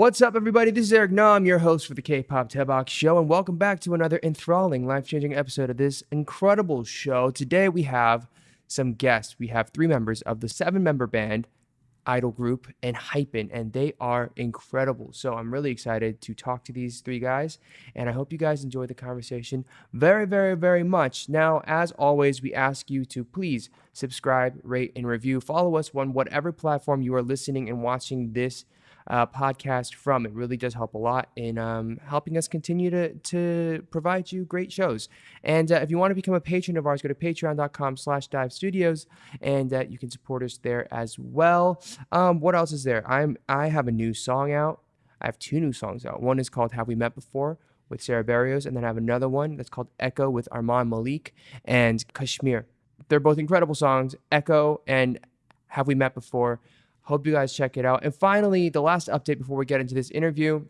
What's up, everybody? This is Eric Nam, your host for the K-pop Tebok Show, and welcome back to another enthralling, life-changing episode of this incredible show. Today we have some guests. We have three members of the seven-member band idol group and Hypen, and they are incredible. So I'm really excited to talk to these three guys, and I hope you guys enjoy the conversation very, very, very much. Now, as always, we ask you to please subscribe, rate, and review. Follow us on whatever platform you are listening and watching this uh, podcast from. It really does help a lot in um, helping us continue to, to provide you great shows. And uh, if you want to become a patron of ours, go to patreon.com slash dive studios and uh, you can support us there as well. Um, what else is there? I'm I have a new song out. I have two new songs out. One is called Have We Met Before? with Sarah Barrios, and then I have another one that's called Echo with Armand Malik and Kashmir. They're both incredible songs, Echo and Have We Met Before? Hope you guys check it out. And finally, the last update before we get into this interview.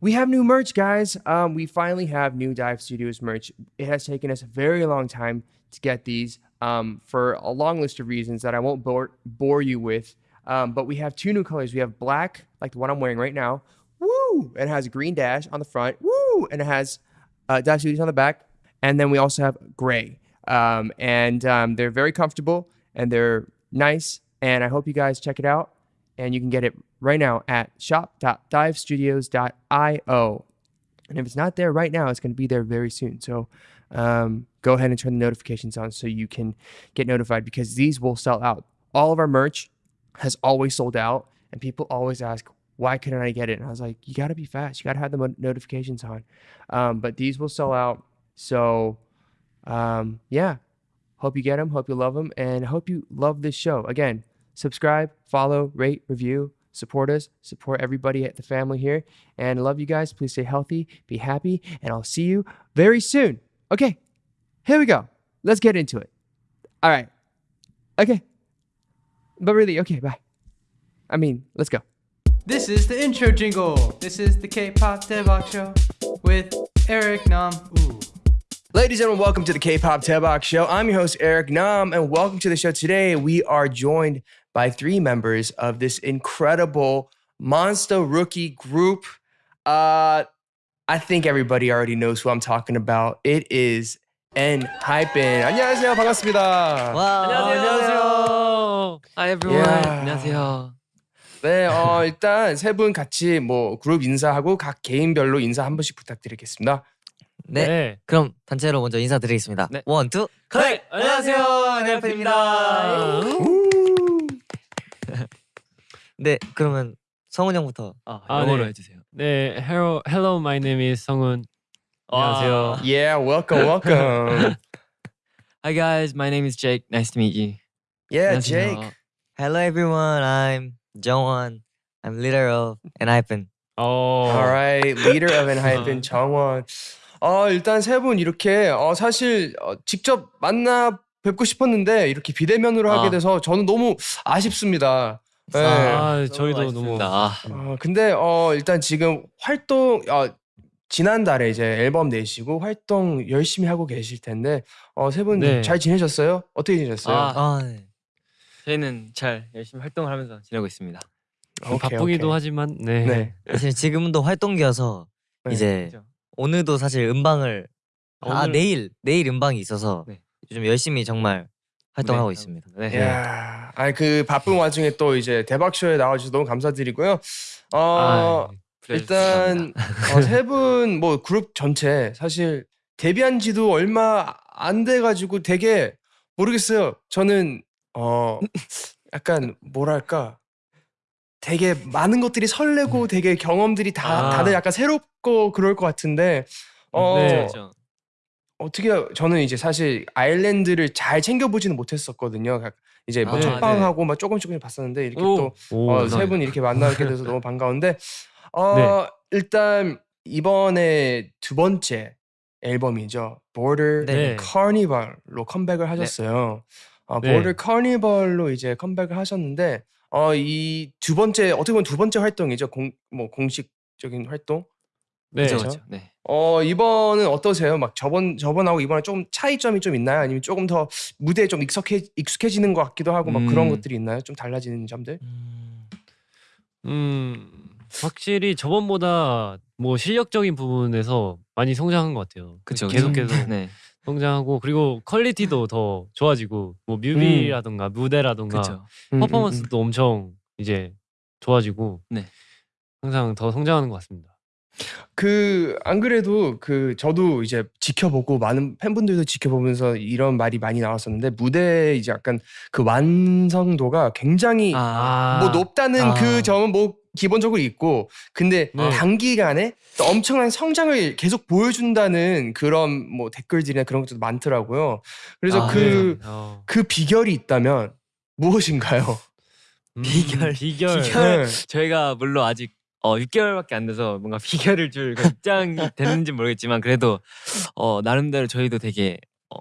We have new merch, guys. Um, we finally have new Dive Studios merch. It has taken us a very long time to get these um, for a long list of reasons that I won't bore, bore you with. Um, but we have two new colors. We have black, like the one I'm wearing right now. Woo! And it has a green dash on the front. Woo! And it has uh, Dive Studios on the back. And then we also have gray. Um, and um, they're very comfortable and they're nice and I hope you guys check it out. And you can get it right now at shop.divestudios.io. And if it's not there right now, it's going to be there very soon. So um, go ahead and turn the notifications on so you can get notified because these will sell out. All of our merch has always sold out, and people always ask, why couldn't I get it? And I was like, you got to be fast. You got to have the notifications on. Um, but these will sell out. So um, yeah, hope you get them. Hope you love them. And hope you love this show. Again, subscribe, follow, rate, review, support us, support everybody at the family here. And I love you guys. Please stay healthy, be happy, and I'll see you very soon. Okay, here we go. Let's get into it. All right. Okay. But really, okay, bye. I mean, let's go. This is the intro jingle. This is the K-pop Daebak show with Eric Nam. Ooh. Ladies and gentlemen, welcome to the K-pop Taebak Show. I'm your host Eric Nam, and welcome to the show. Today, we are joined by three members of this incredible monster rookie group. Uh, I think everybody already knows who I'm talking about. It is ENHYPEN. 안녕하세요, 반갑습니다. 와, 안녕하세요. Hi everyone. Yeah. 안녕하세요. 네, 어, 일단 세 분 같이 뭐 그룹 인사하고 각 개인별로 인사 한 번씩 부탁드리겠습니다. 네. 네. 그럼 단체로 먼저 인사드리겠습니다. 네. One, two, connect! 안녕하세요, 엔하이픈입니다. 네, 그러면 성훈 형부터 아, 아 영어로 네. 해주세요. 네, hello, hello, my name is 성훈. 안녕하세요. Yeah, welcome, welcome. Hi guys, my name is Jake. Nice to meet you. Yeah, 안녕하세요. Jake. Hello everyone, I'm Jongwon. I'm leader of ENHYPEN. Oh. All right, leader of ENHYPEN, 정원. 어, 일단 세 분 이렇게 어, 사실 어, 직접 만나 뵙고 싶었는데 이렇게 비대면으로 하게 아. 돼서 저는 너무 아쉽습니다. 네. 아, 저희도 너무 아. 어, 근데 어, 일단 지금 활동 어, 지난달에 이제 앨범 내시고 활동 열심히 하고 계실 텐데 어, 세 분잘 네. 지내셨어요? 어떻게 지내셨어요? 아, 아, 네. 저희는 잘 열심히 활동을 하면서 지내고 있습니다. 오케이, 바쁘기도 오케이. 하지만 네. 네. 사실 지금도 활동기여서 네. 이제 그렇죠. 오늘도 사실 음방을 아 오늘- 내일 내일 음방이 있어서 네. 요즘 열심히 정말 활동하고 네. 있습니다. 네. 야, 아니 그 바쁜 와중에 또 이제 대박 쇼에 나와주셔서 너무 감사드리고요. 어 아, 일단 어, 세분 뭐 그룹 전체 사실 데뷔한 지도 얼마 안 돼가지고 되게 모르겠어요. 저는 어 약간 뭐랄까 되게 많은 것들이 설레고 음. 되게 경험들이 다 아. 다들 약간 새롭고 그럴 것 같은데 어 네. 그렇죠. 어떻게 저는 이제 사실 아일랜드를 잘 챙겨보지는 못했었거든요. 이제 뭐 아, 첫방하고 네. 막 조금 조금 봤었는데 이렇게 또 세분 어, 이렇게 만나게 돼서 너무 반가운데 어 네. 일단 이번에 두 번째 앨범이죠. Border 네. Carnival로 컴백을 하셨어요. 어, Border Carnival로 이제 컴백을 하셨는데 어 이 두 번째 어떻게 보면 두 번째 활동이죠. 공 뭐 공식적인 활동. 네. 그쵸. 네. 어 이번은 어떠세요? 막 저번 저번하고 이번에 좀 차이점이 좀 있나요? 아니면 조금 더 무대에 좀 익숙해 익숙해지는 것 같기도 하고 막 그런 음. 것들이 있나요? 좀 달라지는 점들? 음. 음. 확실히 저번보다 뭐 실력적인 부분에서 많이 성장한 것 같아요. 그쵸, 계속. 계속 네. 성장하고 그리고 퀄리티도 더 좋아지고 뭐 뮤비라던가 무대라던가 그쵸. 음, 음, 음. 퍼포먼스도 엄청 이제 좋아지고 네. 항상 더 성장하는 것 같습니다. 그 안 그래도 그 저도 이제 지켜보고 많은 팬분들도 지켜보면서 이런 말이 많이 나왔었는데 무대 이제 약간 그 완성도가 굉장히 아, 뭐 높다는 아. 그 점은 뭐 기본적으로 있고 근데 네. 단기간에 또 엄청난 성장을 계속 보여준다는 그런 뭐 댓글들이나 그런 것도 많더라고요. 그래서 아, 그, 어. 그 비결이 있다면 무엇인가요? 음, 비결, 비결 비결. 네. 저희가 물론 아직 어 6개월밖에 안 돼서 뭔가 비결을 줄 그런 입장이 됐는지 모르겠지만 그래도 어 나름대로 저희도 되게 어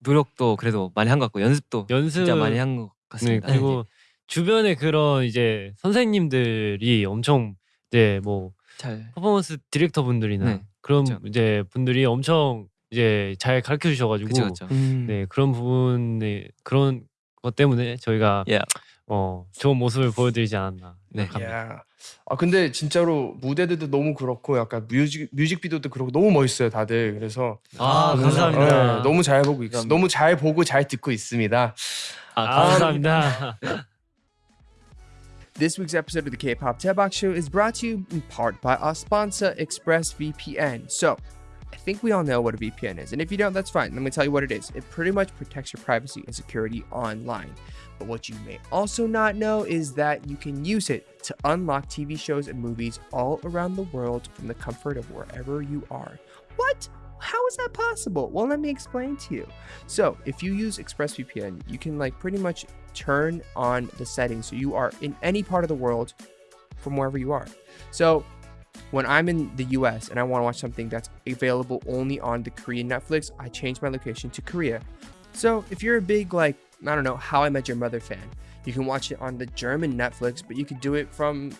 노력도 그래도 많이 한 것 같고 연습도 연습 진짜 많이 한것 네, 같습니다. 그리고 주변에 그런 이제 선생님들이 엄청 이제 뭐 잘 퍼포먼스 디렉터 분들이나 네, 그런 그쵸. 이제 분들이 엄청 이제 잘 가르쳐 주셔가지고 그쵸 그쵸. 음. 네 그런 부분에 그런 것 때문에 저희가 Yeah. 어 좋은 모습을 보여드리지 않았나 네. 생각합니다. 야. 아 근데 진짜로 무대들도 너무 그렇고 약간 뮤직 뮤직비디오도 그렇고 너무 멋있어요 다들 그래서 아, 그래서, 감사합니다. 네, 너무 잘 보고 있, 감사합니다. 너무 잘 보고 잘 듣고 있습니다. 아, 아, 감사합니다. This week's episode of the K-pop Tebak Show is brought to you in part by our sponsor ExpressVPN. So, I think we all know what a VPN is, and if you don't, that's fine. Let me tell you what it is. It pretty much protects your privacy and security online. But what you may also not know is that you can use it to unlock TV shows and movies all around the world from the comfort of wherever you are. What? How is that possible? Well, let me explain to you. So, if you use ExpressVPN, you can like pretty much turn on the settings so you are in any part of the world from wherever you are. So, when I'm in the US and I want to watch something that's available only on the Korean Netflix, I change my location to Korea. So, if you're a big like I don't know, How I Met Your Mother fan, you can watch it on the German Netflix, but you can do it from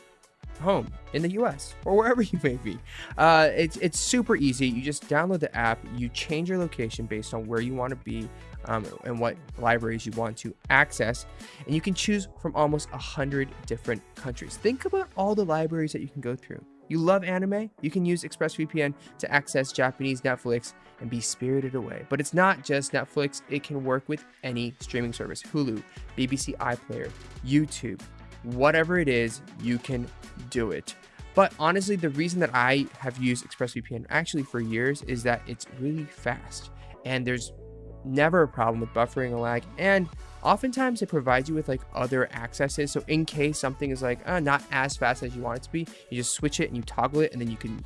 home in the US or wherever you may be. Uh, it's it's super easy. You just download the app, you change your location based on where you want to be um, and what libraries you want to access, and you can choose from almost a hundred different countries. Think about all the libraries that you can go through. You love anime? You can use ExpressVPN to access Japanese Netflix and be spirited away. But it's not just Netflix, it can work with any streaming service Hulu, BBC iPlayer, YouTube, whatever it is, you can do it. But honestly, the reason that I have used ExpressVPN actually for years is that it's really fast and there's never a problem with buffering or lag. And oftentimes it provides you with like other accesses. So in case something is like uh, not as fast as you want it to be, you just switch it and you toggle it and then you can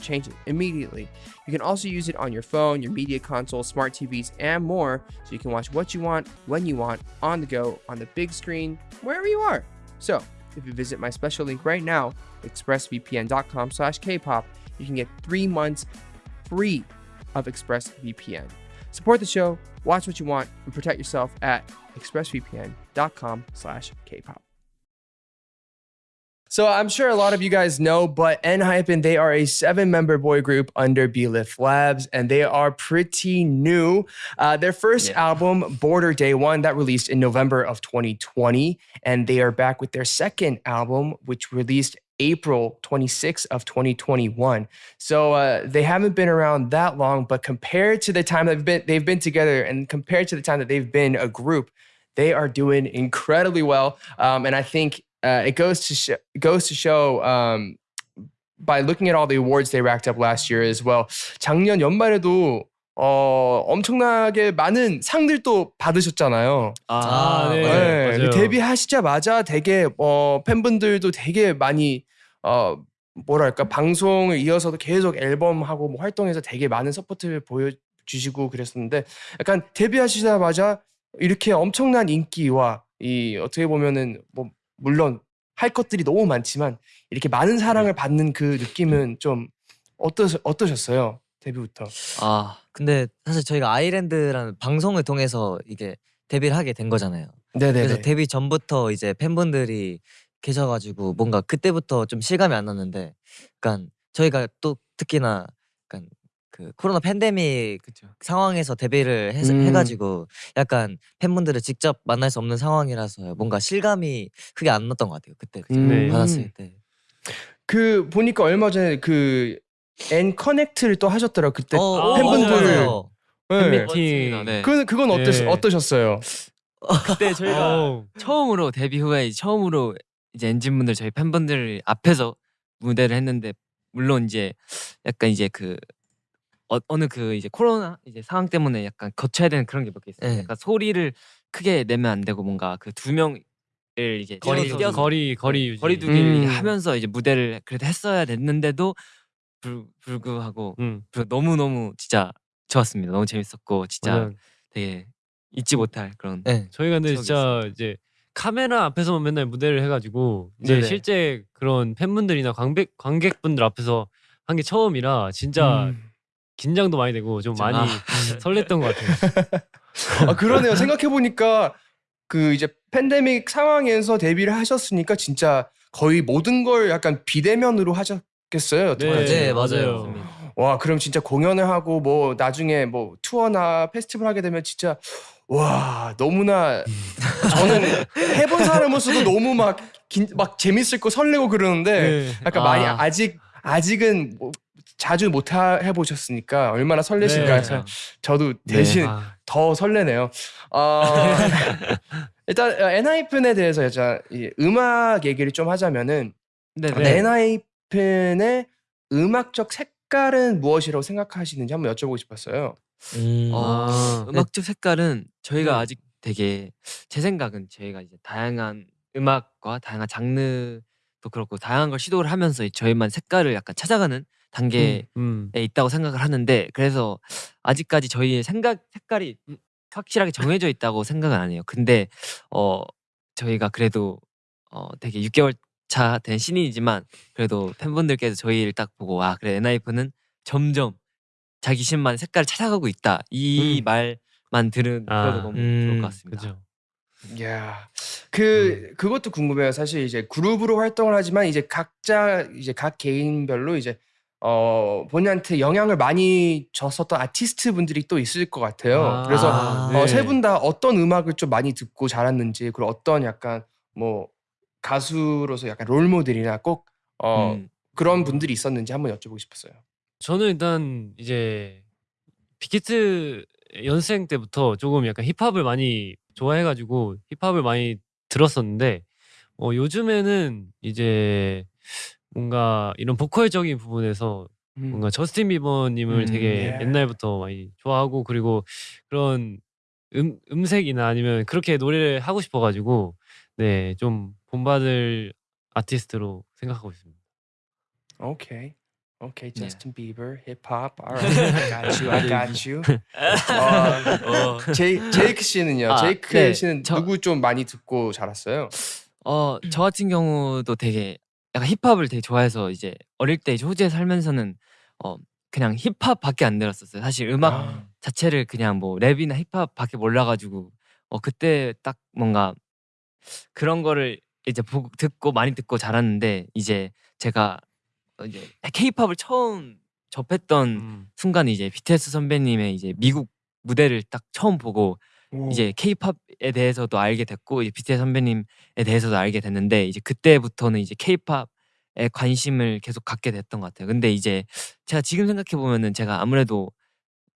change it immediately. You can also use it on your phone, your media console, smart TVs, and more. So you can watch what you want, when you want, on the go, on the big screen, wherever you are. So if you visit my special link right now, expressvpn.com slash kpop, you can get three months free of ExpressVPN. Support the show, watch what you want, and protect yourself at expressvpn.com slash kpop. So I'm sure a lot of you guys know, but NHYPEN, they are a seven-member boy group under Blift Labs, and they are pretty new. Uh, their first Yeah. album, Border Day One, that released in November of 2020, and they are back with their second album, which released April 26th of 2021. So uh, they haven't been around that long, but compared to the time they've been they've been together, and compared to the time that they've been a group, they are doing incredibly well. Um, and I think uh, it goes to sh- goes to show um, by looking at all the awards they racked up last year as well. 작년 연말에도 어, 엄청나게 많은 상들도 받으셨잖아요. 아, 네. 네, 맞아요. 데뷔하시자마자 되게 어, 팬분들도 되게 많이 어, 뭐랄까 방송을 이어서도 계속 앨범하고 뭐 활동해서 되게 많은 support를 보여주시고 그랬었는데 약간 데뷔하시자마자 이렇게 엄청난 인기와 이 어떻게 보면은 뭐 물론 할 것들이 너무 많지만 이렇게 많은 사랑을 받는 그 느낌은 좀 어떠 어떠셨어요 데뷔부터? 아 근데 사실 저희가 아이랜드라는 방송을 통해서 이게 데뷔를 하게 된 거잖아요. 네네. 그래서 데뷔 전부터 이제 팬분들이 계셔가지고 뭔가 그때부터 좀 실감이 안 났는데, 약간 저희가 또 특히나 약간 그 코로나 팬데믹 그쵸. 상황에서 데뷔를 해, 음. 해가지고 약간 팬분들을 직접 만날 수 없는 상황이라서 뭔가 실감이 크게 안 났던 것 같아요. 그때 음. 받았을 때. 그 보니까 얼마 전에 그 N 커넥트를 또 하셨더라고 그때 어, 팬분들 맞아요. 네. 팬미팅. 네. 그 그건 어땠 네. 어떠셨어요? 그때 저희가 어우, 처음으로 데뷔 후에 처음으로 이제 엔진분들 저희 팬분들 앞에서 무대를 했는데 물론 이제 약간 이제 그 어, 어느 그 이제 코로나 이제 상황 때문에 약간 거쳐야 되는 그런 게 몇 개 있어요. 네. 약간 소리를 크게 내면 안 되고 뭔가 그 두 명을 이제 거리 띄어서 두기. 거리 거리 유지. 거리두기를 음. 하면서 이제 무대를 그래도 했어야 됐는데도 불, 불구하고 음. 너무 너무 진짜 좋았습니다. 너무 재밌었고 진짜 맞아요. 되게 잊지 못할 그런 네. 저희가 근데 진짜 이제 카메라 앞에서만 맨날 무대를 해가지고 이제 네네. 실제 그런 팬분들이나 관객 관객분들 앞에서 한 게 처음이라 진짜 음. 긴장도 많이 되고 좀 많이 아. 설렜던 것 같아요. 아 그러네요. 생각해 보니까 그 이제 팬데믹 상황에서 데뷔를 하셨으니까 진짜 거의 모든 걸 약간 비대면으로 하셨겠어요. 어떡하지? 네, 맞아요. 와 그럼 진짜 공연을 하고 뭐 나중에 뭐 투어나 페스티벌 하게 되면 진짜 와 너무나 저는 해본 사람으로서도 너무 막, 긴, 막 재밌을 거 설레고 그러는데 네. 약간 아. 많이 아직 아직은 뭐 자주 못 하- 해보셨으니까 얼마나 설레실까 네. 저- 저도 대신 아, 더 설레네요. 어, 일단 엔하이픈에 대해서 여자 이 음악 얘기를 좀 하자면은 네네. 네. 엔하이픈의 음악적 색깔은 무엇이라고 생각하시는지 한번 여쭤보고 싶었어요. 음. 어, 아. 음악적 색깔은 저희가 네. 아직 되게 제 생각은 저희가 이제 다양한 음악과 다양한 장르도 그렇고 다양한 걸 시도를 하면서 이 저희만 색깔을 약간 찾아가는 단계에 음. 있다고 생각을 하는데 그래서 아직까지 저희의 생각 색깔이 확실하게 정해져 있다고 생각은 안 해요. 근데 어 저희가 그래도 어 되게 6개월 차 된 신인이지만 그래도 팬분들께서 저희를 딱 보고 아 그래 엔하이픈은 점점 자기 신만 색깔을 찾아가고 있다 이 음. 말만 들은 아, 들어도 너무 좋을 음, 것 같습니다. 그죠. 야, 그 그것도 궁금해요. 사실 이제 그룹으로 활동을 하지만 이제 각자 이제 각 개인별로 이제 어 본인한테 영향을 많이 줬었던 아티스트 분들이 또 있을 것 같아요. 아, 그래서 아, 네. 세분 다 어떤 음악을 좀 많이 듣고 자랐는지 그리고 어떤 약간 뭐 가수로서 약간 롤 모델이나 꼭 어, 음. 그런 분들이 있었는지 한번 여쭤보고 싶었어요. 저는 일단 이제 빅히트 연생 때부터 조금 약간 힙합을 많이 좋아해가지고 힙합을 많이 들었었는데 어, 요즘에는 이제 뭔가 이런 보컬적인 부분에서 음. 뭔가 저스틴 비버님을 음, 되게 예. 옛날부터 많이 좋아하고 그리고 그런 음, 음색이나 아니면 그렇게 노래를 하고 싶어가지고 네 좀 본받을 아티스트로 생각하고 있습니다. 오케이. 오케이, 네. 저스틴 비버, 힙합. Alright, I got you, I got you. 어, 제이, 제이크 씨는요? 아, 제이크 네, 씨는 저- 누구 좀 많이 듣고 자랐어요? 어, 저 같은 경우도 되게 약간 힙합을 되게 좋아해서 이제 어릴 때 이제 호주에 살면서는 어 그냥 힙합밖에 안 들었었어요. 사실 음악 아, 자체를 그냥 뭐 랩이나 힙합밖에 몰라 가지고 어 그때 딱 뭔가 그런 거를 이제 보고 듣고 많이 듣고 자랐는데 이제 제가 어 이제 K-팝을 처음 접했던 음. 순간 이제 BTS 선배님의 이제 미국 무대를 딱 처음 보고 오. 이제 K-팝에 대해서도 알게 됐고 이제 BTS 선배님에 대해서도 알게 됐는데 이제 그때부터는 이제 K-팝에 관심을 계속 갖게 됐던 것 같아요. 근데 이제 제가 지금 생각해 보면은 제가 아무래도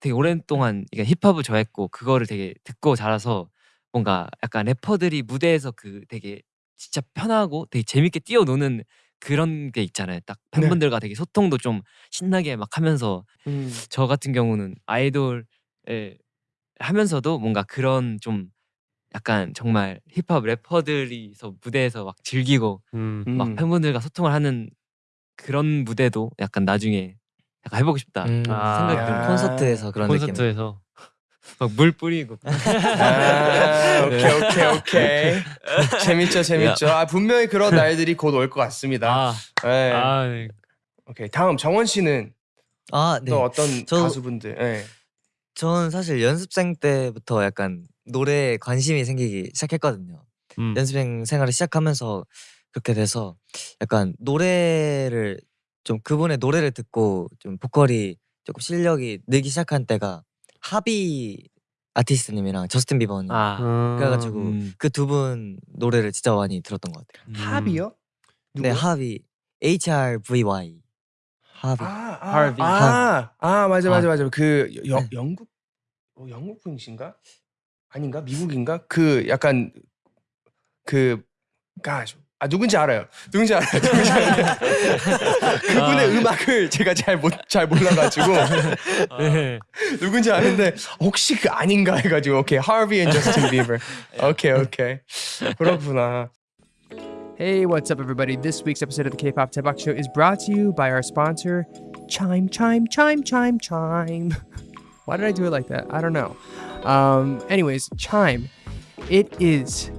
되게 오랜 동안 이게 힙합을 좋아했고 그거를 되게 듣고 자라서 뭔가 약간 래퍼들이 무대에서 그 되게 진짜 편하고 되게 재밌게 뛰어노는 그런 게 있잖아요. 딱 네. 팬분들과 되게 소통도 좀 신나게 막 하면서 음. 저 같은 경우는 아이돌을 하면서도 뭔가 그런 좀 약간 정말 힙합 래퍼들이서 무대에서 막 즐기고 음. 막 음. 팬분들과 소통을 하는 그런 무대도 약간 나중에 약간 해보고 싶다. 음, 아, 생각 좀 야. 콘서트에서 그런 느낌. 콘서트에서 막 물 뿌리고 아, 오케이, 네. 오케이, 오케이. 재밌죠, 재밌죠. 아, 분명히 그런 날들이 곧 올 것 같습니다. 아 네. 아, 네. 오케이. 다음 정원 씨는 아, 네. 또 어떤 저- 가수분들? 네. 저는 사실 연습생 때부터 약간 노래에 관심이 생기기 시작했거든요. 음. 연습생 생활을 시작하면서 그렇게 돼서 약간 노래를 좀 그분의 노래를 듣고 좀 보컬이 조금 실력이 늘기 시작한 때가 하비 아티스트님이랑 저스틴 비버님 아, 아, 그래가지고 음. 그 두 분 노래를 진짜 많이 들었던 것 같아요. 음. 합이요? 누구? 네, 하비 HRVY 하비. 아, 아, Harvey. 아, 아, 맞아, 맞아, 맞아. 그 여, 네. 영국, 어, 영국 분이신가? 아닌가? 미국인가? 그 약간 그, gosh, 아 누군지 알아요. 누군지 알아요. 누군지 알아요. 그분의 아. 음악을 제가 잘못잘 몰라가지고 네. 누군지 아는데 혹시 그 아닌가 해가지고 오케이 Harvey and Justin Bieber. 오케이 오케이 그렇구나. Hey, what's up, everybody? This week's episode of the K-pop Tebak Show is brought to you by our sponsor, Chime, Chime, Chime, Chime, Chime. Why did I do it like that? I don't know. Um, anyways, Chime, it is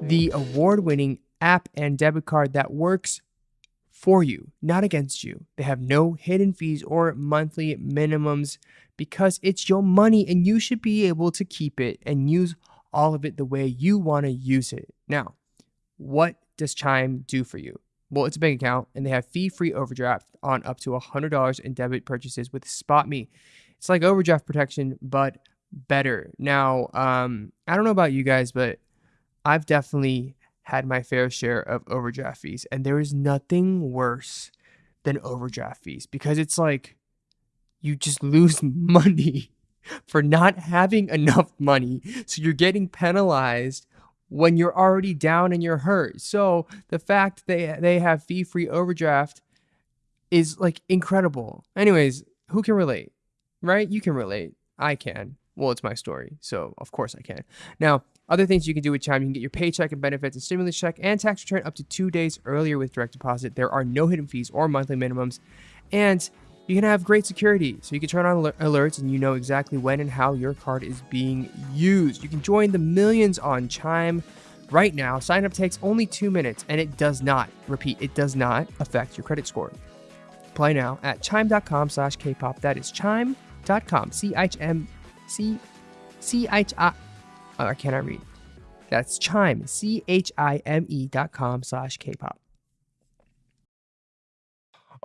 the award-winning app and debit card that works for you, not against you. They have no hidden fees or monthly minimums because it's your money and you should be able to keep it and use all of it the way you want to use it. Now, what does Chime do for you? Well, it's a bank account and they have fee free overdraft on up to $100 in debit purchases with SpotMe. It's like overdraft protection, but better. Now, um, I don't know about you guys, but I've definitely had my fair share of overdraft fees, and there is nothing worse than overdraft fees because it's like you just lose money for not having enough money. So you're getting penalized when you're already down and you're hurt. So the fact they they have fee free overdraft is like incredible. Anyways, who can relate? Right? You can relate. I can. Well, it's my story, so of course I can. Now, other things you can do with Chime, you can get your paycheck and benefits and stimulus check and tax return up to two days earlier with direct deposit. There are no hidden fees or monthly minimums, and you can have great security. So you can turn on alerts and you know exactly when and how your card is being used. You can join the millions on Chime right now. Sign up takes only two minutes, and it does not, repeat, it does not affect your credit score. Play now at chime.com slash K-pop. That is chime.com, C-H-M, C, C-H-I, oh, I cannot read. That's chime, C-H-I-M-E dot com slash K-pop.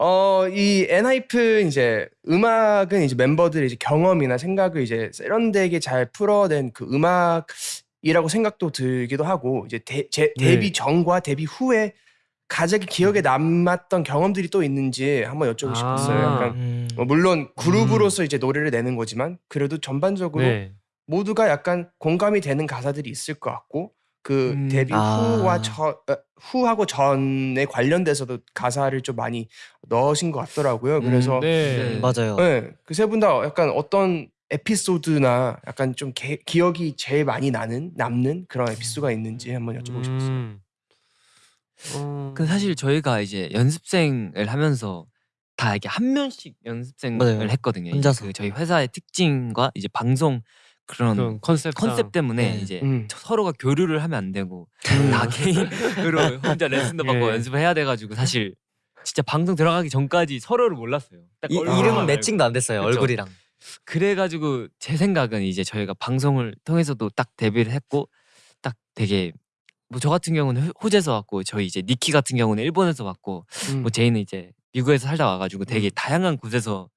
어, 이 엔하이픈 이제 음악은 이제 멤버들의 이제 경험이나 생각을 이제 세련되게 잘 풀어낸 그 음악이라고 생각도 들기도 하고 이제 데, 제, 네. 데뷔 전과 데뷔 후에 가장 기억에 남았던 경험들이 또 있는지 한번 여쭤보고 아. 싶었어요. 약간 음. 어, 물론 그룹으로서 이제 노래를 내는 거지만 그래도 전반적으로 네. 모두가 약간 공감이 되는 가사들이 있을 것 같고 그 음. 데뷔 아. 후와 저, 어, 후하고 전에 관련돼서도 가사를 좀 많이 넣으신 것 같더라고요. 그래서 네. 맞아요. 네, 그 세 분 다 약간 어떤 에피소드나 약간 좀 개- 기억이 제일 많이 나는 남는 그런 에피소드가 있는지 한번 여쭤보고 싶었어요. 음. 어. 근데 사실 저희가 이제 연습생을 하면서 다 이렇게 한 명씩 연습생을 맞아요. 했거든요. 혼자서. 그 저희 회사의 특징과 이제 방송 그런 그런 컨셉 컨셉 때문에 네. 이제 음. 서로가 교류를 하면 안 되고 다 개인으로 혼자 레슨도 받고 예. 연습을 해야 돼가지고 사실 진짜 방송 들어가기 전까지 서로를 몰랐어요. 딱 이, 이름 알고. 매칭도 안 됐어요. 그쵸. 얼굴이랑. 그래가지고 제 생각은 이제 저희가 방송을 통해서도 딱 데뷔를 했고 딱 되게 뭐 저 같은 경우는 호- 호주에서 왔고 저희 이제 니키 같은 경우는 일본에서 왔고 음. 뭐 제이는 이제 미국에서 살다 와가지고 되게 다양한 곳에서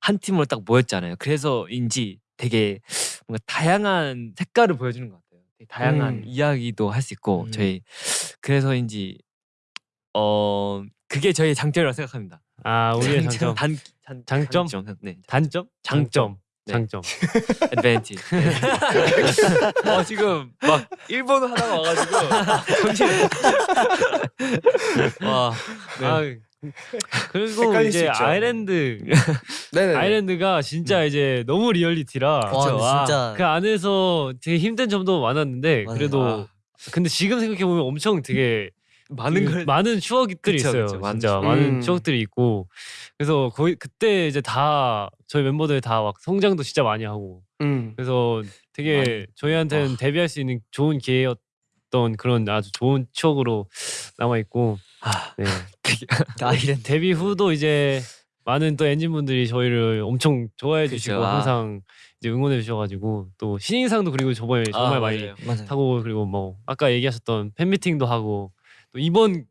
한 팀으로 딱 모였잖아요. 그래서인지 되게 뭔가 다양한 색깔을 보여주는 것 같아요. 다양한 음. 이야기도 할 수 있고 음. 저희 그래서인지 어 그게 저희의 장점이라고 생각합니다. 아 우리의 장점. 단, 단 장점? 장점 네 단점? 장점. 네. 장점. advantage. 네. 어 지금 막 일본어 하다가 와가지고 정신. 와. 네. 아 그리고 헷갈릴 수 이제. 아일랜드. 아일랜드가 진짜 이제 너무 리얼리티라 와, 와, 진짜 그 안에서 되게 힘든 점도 많았는데 맞아요. 그래도 아. 근데 지금 생각해 보면 엄청 되게 많은 그 걸 많은 추억들이 그쵸, 있어요. 그쵸. 많은 진짜 추억. 많은 음. 추억들이 있고 그래서 거의 그때 이제 다 저희 멤버들 다 막 성장도 진짜 많이 하고 음. 그래서 되게 많이. 저희한테는 와. 데뷔할 수 있는 좋은 기회였던 그런 아주 좋은 추억으로 남아 있고 아, 네. 아이랜드. 데뷔 후도 이제 많은 또 엔진분들이 저희를 엄청 좋아해 그쵸. 주시고 아. 항상 이제 응원해 주셔가지고 또 신인상도 그리고 저번에 정말 아, 많이 맞아요. 맞아요. 하고 그리고 뭐 아까 얘기하셨던 팬미팅도 하고 또 이번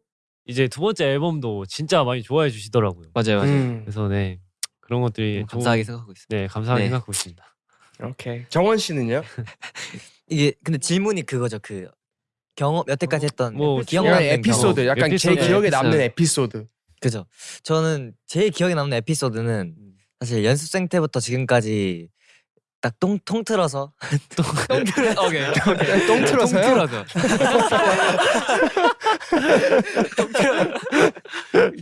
이제 두 번째 앨범도 진짜 많이 좋아해 주시더라고요. 맞아요, 맞아요. 음. 그래서 네 그런 것들이 감사하게 좋은- 생각하고 있습니다. 네 감사하게 네. 생각하고 있습니다. 오케이. 정원 씨는요? 이게 근데 질문이 그거죠. 그 경험 여태까지 했던 뭐 기억 약간 남는 에피소드, 경험. 약간 제 에피소드, 기억에 에피소드. 남는 에피소드. 그죠. 저는 제일 기억에 남는 에피소드는 음. 사실 연습생 때부터 지금까지 딱 통, 통틀어서 똥틀어 오케이 오케이 똥 틀어서요? 똥틀어서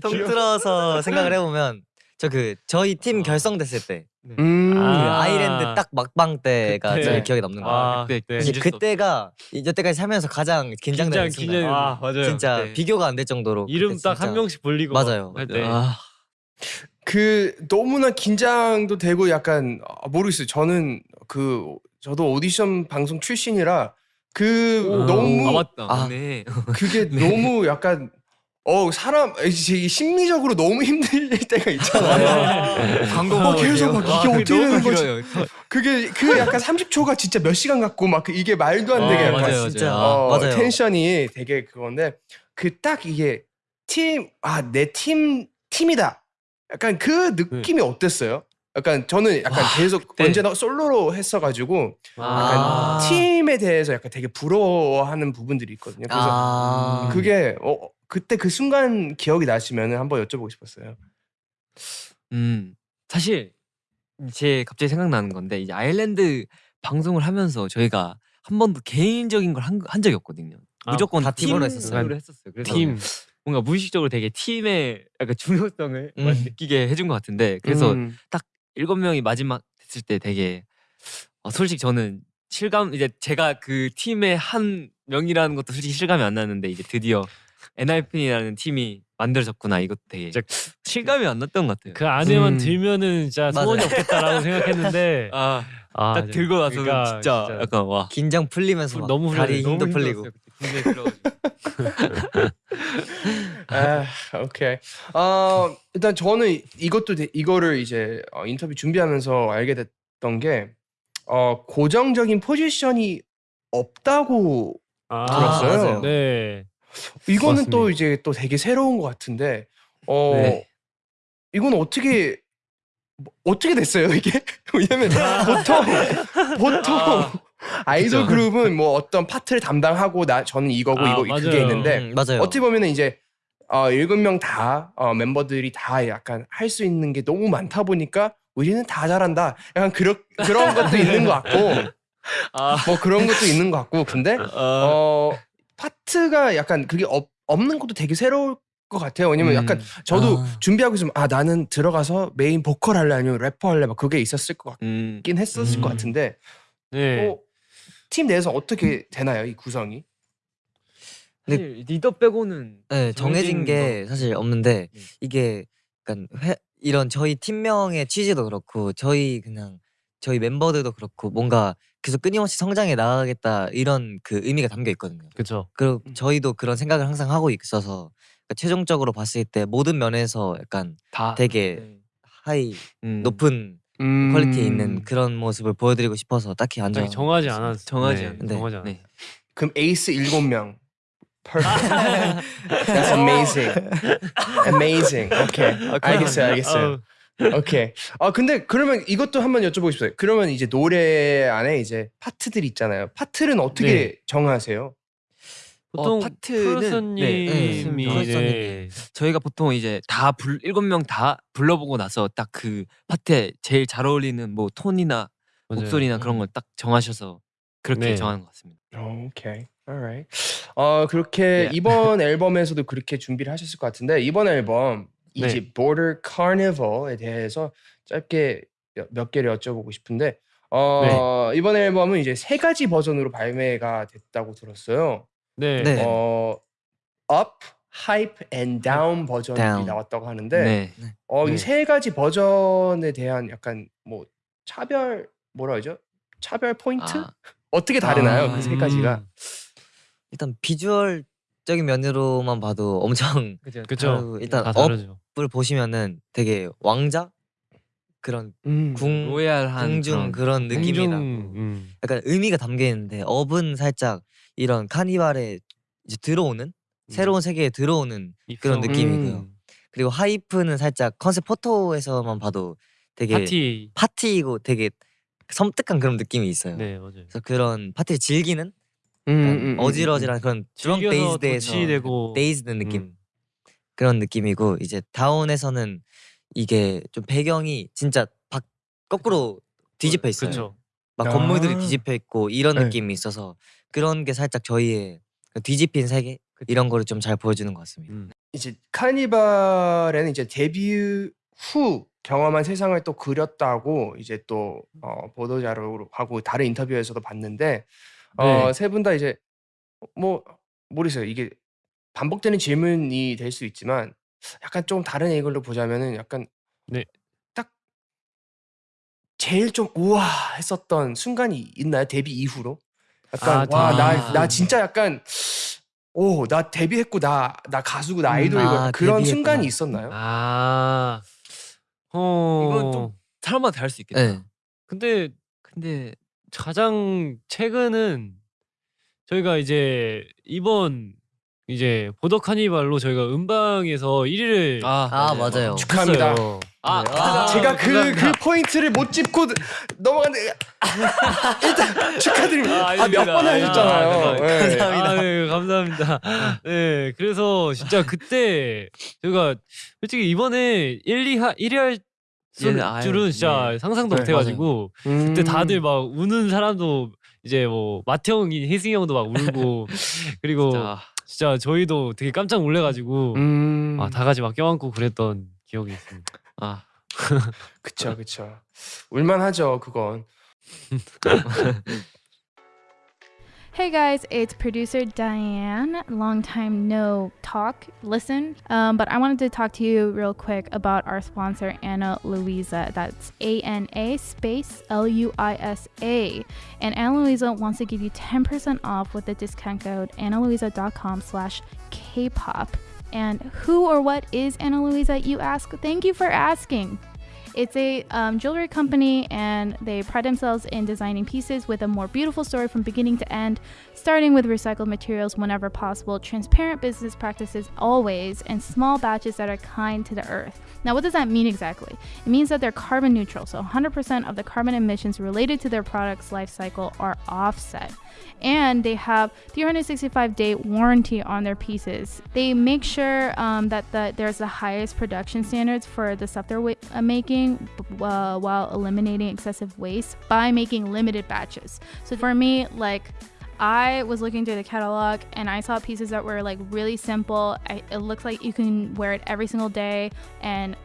통틀어서 생각을 해보면 저 그 저희 팀 결성됐을 때그 음. 아. 아이랜드 딱 막방 때가 그때. 제일 기억에 남는 거 같아요. 아, 그때 네. 사실 그때가 여태까지 살면서 가장 긴장되는 긴장, 순간. 아 맞아요 진짜 그때. 비교가 안 될 정도로 이름 그때 딱한 명씩 불리고 맞아요. 아, 그 너무나 긴장도 되고 약간 아, 모르겠어요. 저는 그 저도 오디션 방송 출신이라 그 오. 너무 아 맞다 아. 네. 그게 너무 약간 어 사람 이게 심리적으로 너무 힘들 때가 있잖아요. 광고 어, 계속 막 아, 이게 어떻게 되는 거지? 길어요. 그게 그 약간 30초가 진짜 몇 시간 같고 막그 이게 말도 안 되게 어, 약간 맞아요, 진짜 맞아요. 어, 맞아요. 텐션이 되게 그건데 그 딱 이게 팀 아 내 팀 팀이다. 약간 그 느낌이 어땠어요? 약간 저는 약간 계속 그때. 언제나 솔로로 했어가지고 약간 아. 팀에 대해서 약간 되게 부러워하는 부분들이 있거든요. 그래서 아 그게 어, 그때 그 순간 기억이 나시면 한번 여쭤보고 싶었어요. 음 사실 제 갑자기 생각나는 건데 이제 아일랜드 방송을 하면서 저희가 한 번도 개인적인 걸 한 한 적이 없거든요. 아, 무조건 다 팀으로 팀으로 했었어요. 했었어요. 했었어요. 그래서 팀. 뭔가 무의식적으로 되게 팀의 약간 중요성을 음. 느끼게 해준 것 같은데 그래서 음. 일곱 명이 마지막 됐을 때 되게 어, 솔직히 저는 실감 이제 제가 그 팀의 한 명이라는 것도 솔직히 실감이 안 나는데 이제 드디어 NRP라는 팀이 만들어졌구나 이것도 되게 진짜 실감이 안 났던 것 같아요. 그 안에만 음. 들면은 진짜 맞아요. 소원이 없겠다라고 생각했는데 아, 아, 딱 들고 나서는 그러니까 진짜, 진짜 약간 와 긴장 풀리면서 막 너무 다리 훈련해, 힘도 너무 풀리고. 아, 오케이. 어, 일단 저는 이것도 되- 이거를 이제 어, 인터뷰 준비하면서 알게 됐던 게 어, 고정적인 포지션이 없다고 아, 들었어요. 맞아요. 네. 이거는 또 맞습니다. 이제 또 되게 새로운 것 같은데 어 네. 이건 어떻게 뭐, 어떻게 됐어요 이게? 왜냐면 보통 보통 아이돌 그쵸. 그룹은 뭐 어떤 파트를 담당하고, 나 저는 이거고 아, 이거 맞아요. 그게 있는데 음, 맞아요. 어떻게 보면은 이제 어, 일곱 명다 어, 멤버들이 다 약간 할 수 있는 게 너무 많다 보니까 우리는 다 잘한다. 약간 그런 그런 것도 있는 것 같고 아, 뭐 그런 것도 있는 것 같고 근데 어, 어 파트가 약간 그게 없, 없는 것도 되게 새로울 것 같아요. 왜냐면 음. 약간 저도 아. 준비하고 있으면 아 나는 들어가서 메인 보컬 할래 아니면 래퍼 할래 막 그게 있었을 것 음, 같긴 했었을 것 음. 같은데 네. 어, 팀 내에서 어떻게 되나요 이 구성이? 사실 리더 빼고는 네, 정해진 게 사실 없는데 네. 이게 약간 회, 이런 저희 팀명의 취지도 그렇고 저희 그냥 저희 멤버들도 그렇고 뭔가 계속 끊임없이 성장해 나가겠다 이런 그 의미가 담겨 있거든요. 그렇죠. 그리고 음. 저희도 그런 생각을 항상 하고 있어서 그러니까 최종적으로 봤을 때 모든 면에서 약간 다 되게 네. High 음, 높은 음. quality 있는 그런 모습을 보여드리고 싶어서 딱히 안딱 정한 정하지. 않았어. 정하지 네, 않- 네. 정하지 않았어. 네. 그럼 에이스 일곱 명. Perfect. That's amazing. Amazing. 오케이. 알겠어요, 알겠어요. 오케이. 아 근데 그러면 이것도 한번 여쭤보고 싶어요. 그러면 이제 노래 안에 이제 파트들이 있잖아요. 파트는 어떻게 네. 정하세요? 보통 파트는 프로듀서님이 네, 프로듀서님이. 네. 저희가 보통 이제 다 불, 일곱 명 다 불러보고 나서 딱 그 파트에 제일 잘 어울리는 뭐 톤이나 맞아요. 목소리나 그런 걸 딱 정하셔서 그렇게 네. 정하는 것 같습니다. 오케이. Alright. 어 그렇게 네. 이번 앨범에서도 그렇게 준비를 하셨을 것 같은데 이번 앨범 네. 이제 Border Carnival에 대해서 짧게 여- 몇 개를 여쭤보고 싶은데 어 네. 이번 앨범은 이제 세 가지 버전으로 발매가 됐다고 들었어요. 네. 네. 어 up, hype and down 버전이 Down. 나왔다고 하는데 네. 어, 네. 이세 가지 버전에 대한 약간 뭐 차별 뭐라 하죠? 차별 포인트? 아, 어떻게 다르나요? 아, 그세 가지가. 음, 일단 비주얼적인 면으로만 봐도 엄청 그죠. 일단 다업 을. 보시면은 되게 왕자 그런 음. 궁 로얄한 궁중 그런 그런 느낌이라고 공중, 음. 약간 의미가 담겨 있는데 Up은 살짝 이런 카니발에 이제 들어오는 새로운 세계에 들어오는 그런. 느낌이고요. 음. 그리고 Hype는 살짝 concept photo에서만 봐도 되게 파티. 파티이고 되게 섬뜩한 그런 느낌이 있어요. 네 맞아요. 그래서 그런 파티를 즐기는 음, 음, 음, 어지러지한 그런 dazed에서 도취되고 dazed 느낌. 음. 그런 느낌이고 이제 Down에서는 이게 좀 배경이 진짜 박 거꾸로 뒤집혀 있어요. 그렇죠. 막 아. 건물들이 뒤집혀 있고 이런 네. 느낌이 있어서 그런 게 살짝 저희의 그 뒤집힌 세계 이런 거를 좀 잘 보여주는 것 같습니다. 음. 이제 카니발에는 이제 데뷔 후 경험한 세상을 또 그렸다고 이제 또 어, 보도 자료로 하고 다른 인터뷰에서도 봤는데 네. 어, 세 분 다 이제 뭐 모르겠어요. 이게 반복되는 질문이 될 수 있지만 약간 좀 다른 앵글로 보자면은 약간 네. 딱 제일 좀 우와 했었던 순간이 있나요? 데뷔 이후로? 약간 아, 와 나 나. 진짜 약간 오 나 데뷔했고 나 나 가수고 나 음, 아이돌이고 아, 그런 데뷔했구나. 순간이 있었나요? 아. 어. 이건 좀 사람마다 다를 수 있겠다. 네. 근데 근데 가장 최근은 저희가 이제 이번 이제 보더 카니발로 저희가 음방에서 1위를 아, 아 맞아요. 축하합니다. 했어요. 아, 네. 아, 제가 그 그. 포인트를 못 짚고 넘어갔는데 일단 축하드립니다. 아, 아, 몇번 아닙니다. 하셨잖아요. 아, 네. 감사합니다. 아, 네, 감사합니다. 네, 그래서 진짜 그때 저희가 솔직히 이번에 1, 2, 하, 1위 할 줄- 예, 아유, 줄은 진짜 예. 상상도 네, 못 해가지고 그때 음. 다들 막 우는 사람도 이제 뭐 마태형이 혜승이 형도 막 울고 그리고 진짜 저희도 되게 깜짝 놀래가지고 음. 아, 다 같이 막 껴안고 그랬던 기억이 있습니다. 아, 그쵸 그쵸. 울만하죠 그건. Hey guys, it's producer Diane. Long time no talk, listen. Um, but I wanted to talk to you real quick about our sponsor, Anna Luisa. That's A N A space L U I S A. And Anna Luisa wants to give you 10% off with the discount code AnnaLuisa.com slash K-pop. And who or what is Anna Luisa, you ask? Thank you for asking. It's a um, jewelry company, and they pride themselves in designing pieces with a more beautiful story from beginning to end, starting with recycled materials whenever possible, transparent business practices always, and small batches that are kind to the earth. Now, what does that mean exactly? It means that they're carbon neutral, so 100% of the carbon emissions related to their product's life cycle are offset. And they have 365 day warranty on their pieces. They make sure um, that the, there's the highest production standards for the stuff they're wa- uh, making uh, while eliminating excessive waste by making limited batches. So for me, like I was looking through the catalog and I saw pieces that were like really simple. I, it looks like you can wear it every single day and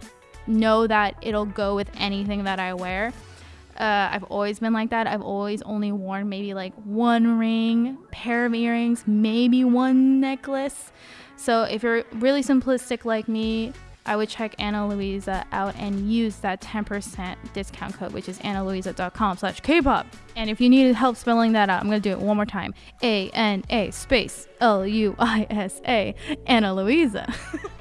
know that it'll go with anything that I wear. Uh, I've always been like that. I've always only worn maybe like one ring, pair of earrings, maybe one necklace. So if you're really simplistic like me, I would check Anna Luisa out and use that 10% discount code, which is annaluisa.com slash kpop. And if you need help spelling that out, I'm going to do it one more time. A-N-A space L-U-I-S-A, Anna Luisa.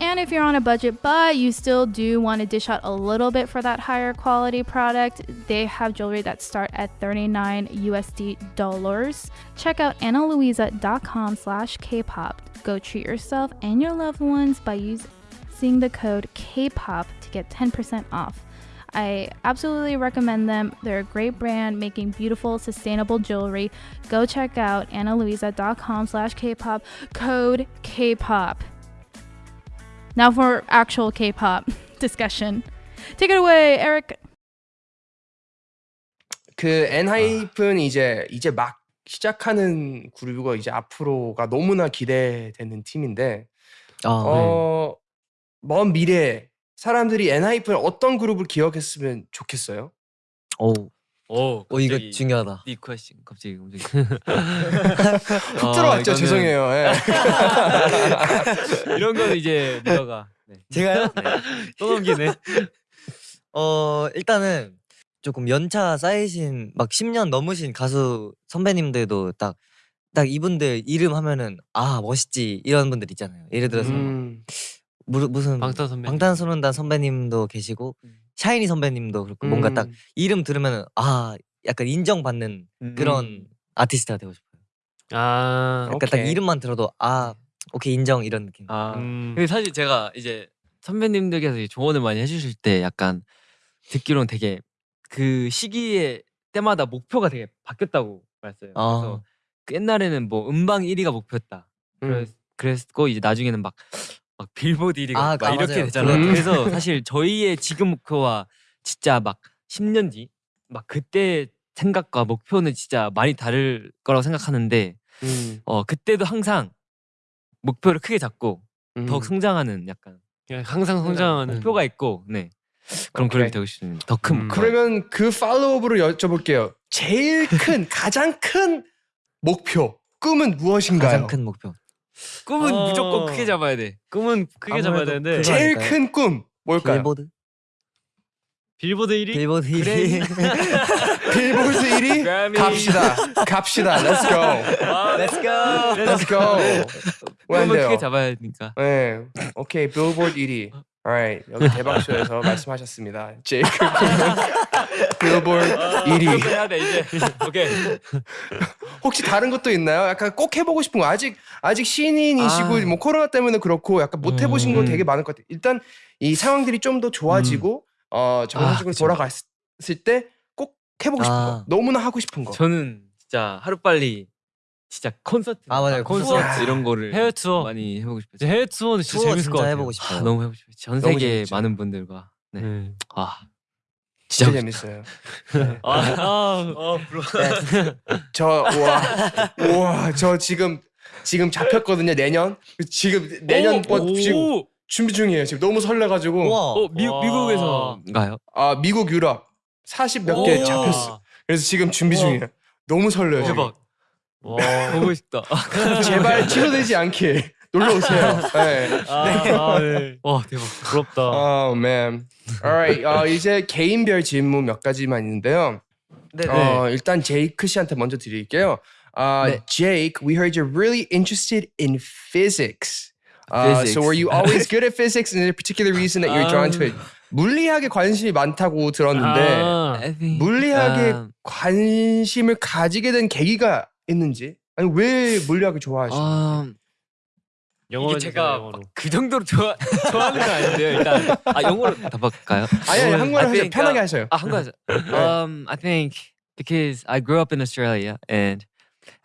And if you're on a budget, but you still do want to dish out a little bit for that higher quality product, they have jewelry that start at 39 USD dollars. Check out AnnaLuisa.com slash Kpop. Go treat yourself and your loved ones by using the code Kpop to get 10% off. I absolutely recommend them. They're a great brand making beautiful, sustainable jewelry. Go check out AnnaLuisa.com slash Kpop. Code Kpop. Now for actual K-pop discussion. Take it away, Eric. 그 엔하이픈이 이제 이제 막 시작하는 그룹이고 이제 앞으로가 너무나 기대되는 팀인데 아, 어, 먼 미래에 사람들이 엔하이픈을 어떤 그룹을 기억했으면 좋겠어요? 오, 오, 오 이거 중요하다. 이 퀘스천 갑자기 갑자기 훅 들어왔죠. 죄송해요. 예. 이런 건 이제 누가가 네. 제가요? 또 넘기네. 어 일단은 조금 연차 쌓이신 막 10년 넘으신 가수 선배님들도 딱 딱 이분들 이름 하면은 아 멋있지 이런 분들 있잖아요. 예를 들어서 음, 무, 무슨 방탄 선배. 방탄소년단 선배님도 계시고 음. 샤이니 선배님도 그렇고 뭔가 딱 음, 이름 들으면은 아 약간 인정받는 그런 음. 아티스트가 되고 싶어요. 아. 약간 딱 오케이. 이름만 들어도 아 오케이 인정 이런 느낌. 아 음. 근데 사실 제가 이제 선배님들께서 이제 조언을 많이 해주실 때 약간 듣기로는 되게 그 시기에 때마다 목표가 되게 바뀌었다고 말했어요. 아. 그래서 그 옛날에는 뭐 음방 1위가 목표였다. 음. 그랬, 그랬고 이제 나중에는 막 막 빌보드 1위가 아, 막 아, 이렇게 맞아요. 되잖아요. 음. 그래서 사실 저희의 지금 목표와 진짜 막 10년 뒤 막 그때 생각과 목표는 진짜 많이 다를 거라고 생각하는데 음, 어 그때도 항상 목표를 크게 잡고 음. 더욱 성장하는 약간 그냥 항상 성장하는 목표가 있고 네 그런 오케이. 그룹이 되고 싶습니다. 더큰 음. 그러면 그 팔로우업으로 여쭤볼게요. 제일 큰 가장 큰 목표 꿈은 무엇인가요? 가장 큰 목표. 꿈은 어. 무조건 크게 잡아야 돼. 꿈은 크게 잡아야 되는데 제일 아닐까요? 큰 꿈 뭘까요? 빌보드. 빌보드 1위? 빌보드 1위. 빌보드 1위 그래미. 갑시다. 갑시다. Let's go. Let's go. Let's go. 왜안 꿈은 돼요? 크게 잡아야 되니까. 네. 오케이. 빌보드 1위. Alright. 여기 대박쇼에서 말씀하셨습니다. 제이크 빌보드 1위. 해야 돼 이제. 오케이. 혹시 다른 것도 있나요? 약간 꼭 해보고 싶은 거 아직 아직 신인이시고 아. 뭐 코로나 때문에 그렇고 약간 못 해보신 거 음. 되게 많을 것 같아요. 일단 이 상황들이 좀 더 좋아지고 어 정상적으로 아, 그쵸. 돌아갔을 때 꼭 해보고 싶은 아. 거 너무나 하고 싶은 거. 저는 진짜 하루 빨리 진짜 콘서트, 아, 맞아요. 콘서트 콘서트. 이런 거를 해외 투어. 많이 해보고 싶어요. 해외 투어는 진짜 투어 재밌을 진짜 것 같아요. 해보고 아, 싶어요. 너무 해보고 싶어요. 전 세계. 많은 분들과 네. 네. 아 진짜 진짜 재밌어요. 아, 아, 어, 부러워. 저 우와 우와 저 지금 지금 잡혔거든요 내년 지금 내년 뭐 오, 지금 오, 준비 중이에요 지금 너무 설레가지고 우와. 어, 미, 와. 미국에서인가요? 아 미국 유럽 40 몇개 오. 잡혔어 그래서 지금 준비 우와. 중이에요 너무 설레요 지금. 대박. 와. 보고 싶다. 제발 취소되지 않게 놀러 오세요 네. 아, 네. 와 대박. 부럽다. Oh man. Alright. 어, 이제 개인별 질문 몇 가지만 있는데요. 네, 어, 일단 제이크 씨한테 먼저 드릴게요. Uh, 네. Jake, we heard you're really interested in physics. Uh, Physics. So were you always good at physics? And is there a particular reason that you're drawn to it? 물리학에 관심이 많다고 들었는데 아, 물리학에 um, 관심을 가지게 된 계기가 있는지 아니 왜 물리학을 좋아하시는지 um, 영어로 이게 제가 영어로. 막그 정도로 좋아 좋아하는 건 아닌데요. 일단 아 영어로 답할까요? 아니 아니 한국어로 I 하세요 think, 편하게 uh, 하셔요 아 한국에서. um, I think because I grew up in Australia and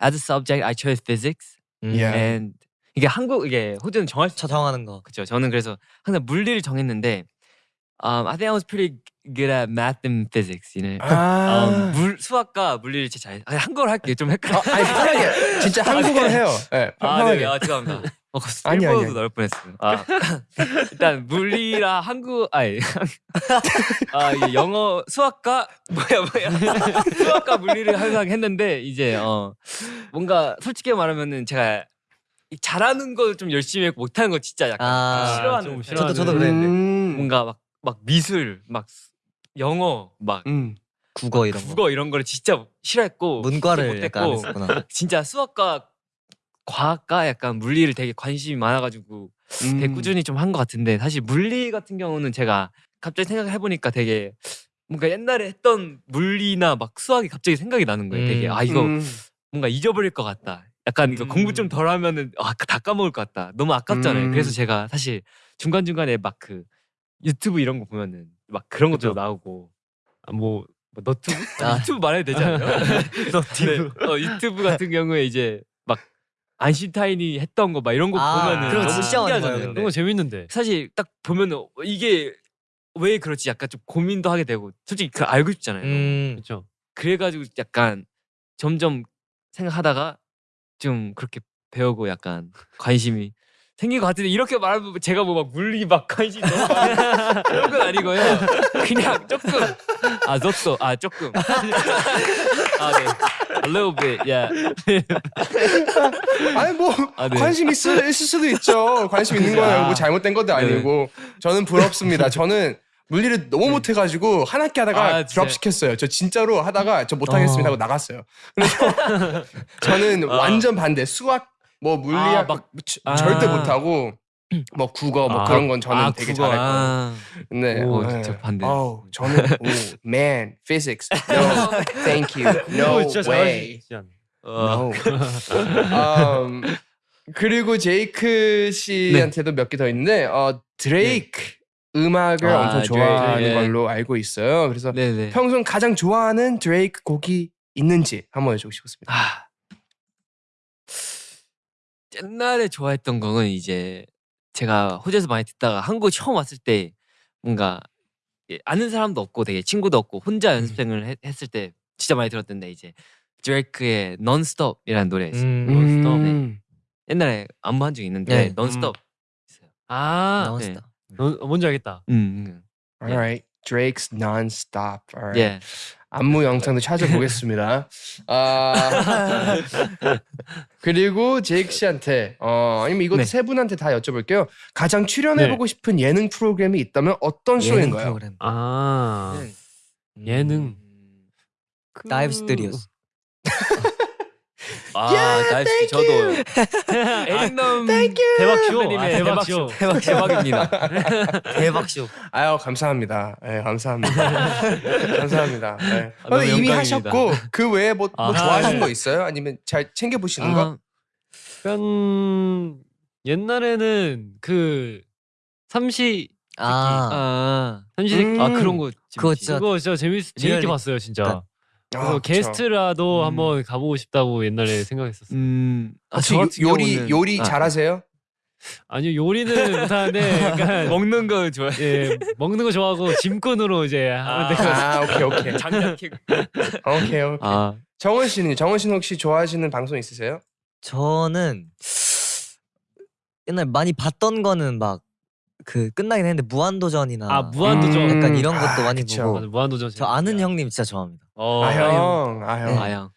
as a subject I chose physics 음. Yeah. and 이게 한국 이게 호주는 정할 수저 정하는 거. 그렇죠. 저는 그래서 항상 물리를 정했는데 um, I think I was pretty good at math and physics. You know? 아 um, 물 수학과 물리를 진짜 잘. 아니, 한국어로 할게요. 좀 헷갈려. 어, 아니 편하게 진짜 한국어로 해요 네, 아, 편하게 네, 아, 죄송합니다. 어, 아니, 아니, 일본어도 아니. 나올 뻔했어요. 아, 일단 물리라 한국 아니 아 이게 영어 수학과 뭐야 뭐야 수학과 물리를 항상 했는데 이제 어 뭔가 솔직히 말하면은 제가 이 잘하는 거좀 열심히 했고 못하는 거 진짜 약간 아, 싫어하는 좀. 저도 저도 음. 그랬는데 음. 뭔가 막 막 미술 막 수- 영어 막 음. 국어 이런 거. 국어 이런 거를 진짜 싫어했고 문과를 약간 했었구나. 진짜 수학과 과학과 약간 물리를 되게 관심이 많아가지고 되게 음. 꾸준히 좀 한 것 같은데 사실 물리 같은 경우는 제가 갑자기 생각을 해보니까 되게 뭔가 옛날에 했던 물리나 막 수학이 갑자기 생각이 나는 거예요. 되게 음. 아 이거 음. 뭔가 잊어버릴 것 같다. 약간 이거 음. 공부 좀 덜 하면은 아다 까먹을 것 같다. 너무 아깝잖아요. 음. 그래서 제가 사실 중간 중간에 막 그 유튜브 이런 거 보면은 막 그런 것도 그죠. 나오고 아, 뭐, 뭐 너튜브? 아, 유튜브 말해도 되지 않나요? 너튜브. 네. 어, 유튜브 같은 경우에 이제 막 아인슈타인이 했던 거 막 이런 거 아, 보면은 그런 거 너무 진짜 많이 봐요, 신기하잖아요. 근데. 그런 거 재밌는데. 사실 딱 보면은 어, 이게 왜 그렇지 약간 좀 고민도 하게 되고 솔직히 그 알고 싶잖아요. 너무. 음. 그렇죠. 그래가지고 약간 점점 생각하다가 좀 그렇게 배우고 약간 관심이 생긴 것 같은데 이렇게 말하면 제가 뭐 막 물리 막 관심 너무 많은 그런 건 아니고요. 그냥 조금 아 저도 아 조금 아 네 a little bit yeah 아니 뭐 아, 네. 관심 있을, 있을 수도 있죠. 관심 있는 거예요. 뭐 잘못된 것도 네. 아니고 저는 부럽습니다. 저는 물리를 너무 못해가지고 한 학기 하다가 아. 드랍 시켰어요. 저 진짜로 하다가 저 못하겠습니다 하고 나갔어요. 그래서 저는 아. 완전 반대. 수학 뭐 물리학 아, 막 막- 아. 절대 못하고 뭐 국어 뭐 아, 그런 건 저는 아, 되게 국어, 잘할 거예요. 아. 네. 오, 네. 진짜 반대. 어우, 저는 오, man physics no thank you no way? 어. no. um, 그리고 제이크 씨한테도 몇개 더 있는데 어 드레이크 음악을 아, 엄청 좋아하는 드레이크, 예. 걸로 알고 있어요. 그래서 네네. 평소 가장 좋아하는 드레이크 곡이 있는지 한번 여쭤보고 싶습니다. 아. 옛날에 좋아했던 곡은 이제 제가 호주에서 많이 듣다가 한국 처음 왔을 때 뭔가 예, 아는 사람도 없고 되게 친구도 없고 혼자 연습생을 했- 했을 때 진짜 많이 들었던데 이제 드레이크의 Non-Stop이라는 노래 있어요. 음. Non-Stop. 네. 음. 옛날에 안무한 적 있는데 네. Non-Stop 있어요. 아, 너무 네. 어, 뭔지 알겠다. 음, Alright. Drake's Non-Stop. 음. Alright. 예. 안무 영상도 찾아보겠습니다. 아 그리고 제이크 씨한테 어 아니면 이것도 네. 세 분한테 다 여쭤볼게요. 가장 출연해보고 싶은 예능 프로그램이 있다면 어떤 쇼인가요? 프로그램. 아, 네. 예능. 그- DIVE Studios. 아, DIVE 저도 에릭남 대박 쇼. 아, 대박 대박 쇼. 대박 대박입니다. 대박 쇼. 아유 감사합니다. 네, 감사합니다. 감사합니다. 네. 아, 이미 영광입니다. 하셨고 그 외에 뭐, 뭐 아, 좋아하시는 네. 거 있어요? 아니면 잘 챙겨 보시는 거? 아, 약간 옛날에는 그 삼시 아, 아, 삼시세끼 음. 아 그런 거 그거. 진짜 그거 진짜 재밌 재밌게 리얼리- 봤어요 진짜. 아, 그래서 그쵸. 게스트라도 음. 한번 가보고 싶다고 옛날에 생각했었어요. 음, 아, 저 요- 같은 요리 경우는- 요리 아, 잘하세요? 아니요 요리는 못하는데 약간 먹는 거 좋아해. 예 먹는 거 좋아하고 짐꾼으로 이제 하면 돼요. 아 오케이 오케이 장난기. 오케이 오케이. 아, 정원 씨는 정원 씨는 혹시 좋아하시는 방송 있으세요? 저는 옛날 많이 봤던 거는 막 그 끝나긴 했는데 무한도전이나 아 무한도전. 음. 약간 이런 것도 아, 많이 그쵸. 보고 맞아, 무한도전. 저 아는 형님 진짜 좋아합니다. 어, 아형 아형.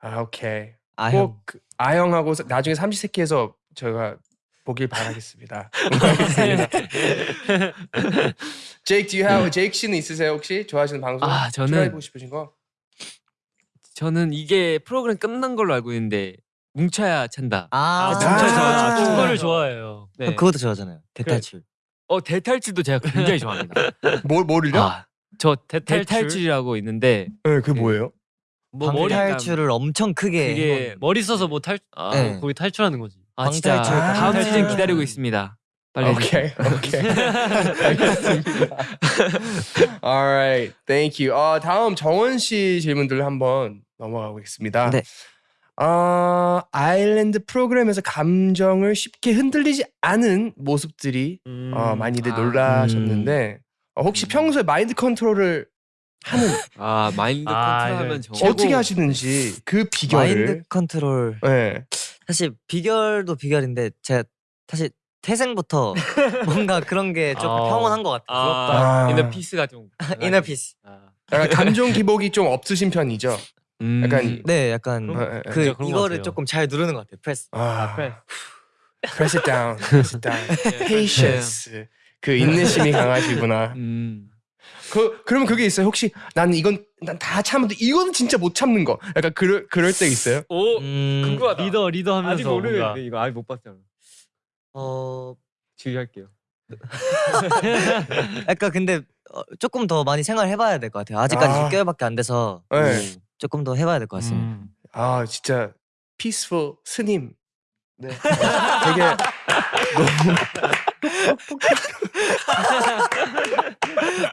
아 오케이 아 형. 꼭그 아영하고 사- 나중에 삼시세끼에서 제가 보길 바라겠습니다. 제이크 do you have 제이크 씨는 있으세요 혹시 좋아하시는 방송? 아, 저는- 출연해보고 싶으신 거? 저는 이게 프로그램 끝난 걸로 알고 있는데 뭉쳐야 찬다. 아, 아, 진짜 아, 저 아, 축구를 좋아해요. 네. 그것도 좋아하잖아요. 대탈출. 어 대탈출도 제가 굉장히 좋아합니다. 뭘 뭐를요? 아, 저 대탈출? 대탈출이라고 있는데 네, 그게 뭐예요? 뭐 머리 방탈출을 엄청 크게 그게 머리 써서 뭐 탈, 아, 네. 거기 탈출하는 거지. 아 진짜 방탈출, 다음 방탈출. 시즌 기다리고 있습니다. 빨리 오케이 오케이 알겠습니다. Alright, thank you. 어, 다음 정원 씨 질문들 한번 넘어가 보겠습니다. 네. 어, 아일랜드 프로그램에서 감정을 쉽게 흔들리지 않은 모습들이 음. 어, 많이들 아. 놀라셨는데 어, 혹시 음. 평소에 마인드 컨트롤을 하는 아 마인드 아, 컨트롤하면 네. 정말 어떻게 하시는지 그 비결을 마인드 컨트롤. 네. 사실 비결도 비결인데 제가 사실 태생부터 뭔가 그런 게 좀 아. 평온한 것 같아요. 아. 아, inner peace가 좀 inner peace. 아. 약간 감정 기복이 좀 없으신 편이죠. 음, 약간 네, 약간 어, 어, 어. 그 진짜 그런 것 이거를. 조금 잘 누르는 것 같아요. 프레스. 아, 그래. press it down, press it down. patience. 그 인내심이 강하시구나. 음. 그 그러면 그게 있어요. 혹시 나는 이건 난 다 참는데 이거는 진짜 못 참는 거. 약간 그럴 그럴 때 있어요. 오 음, 궁금하다. 리더 리더 하면서 아직 모르는데 이거 아직 못 봤잖아. 어, 주의할게요. 약간 근데 어, 조금 더 많이 생활해봐야 될것 같아요. 아직까지 아. 6개월밖에 안 돼서 네. 조금 더 해봐야 될 것 같습니다. 음. 아 진짜 peaceful 스님. 네. 어, 되게 너무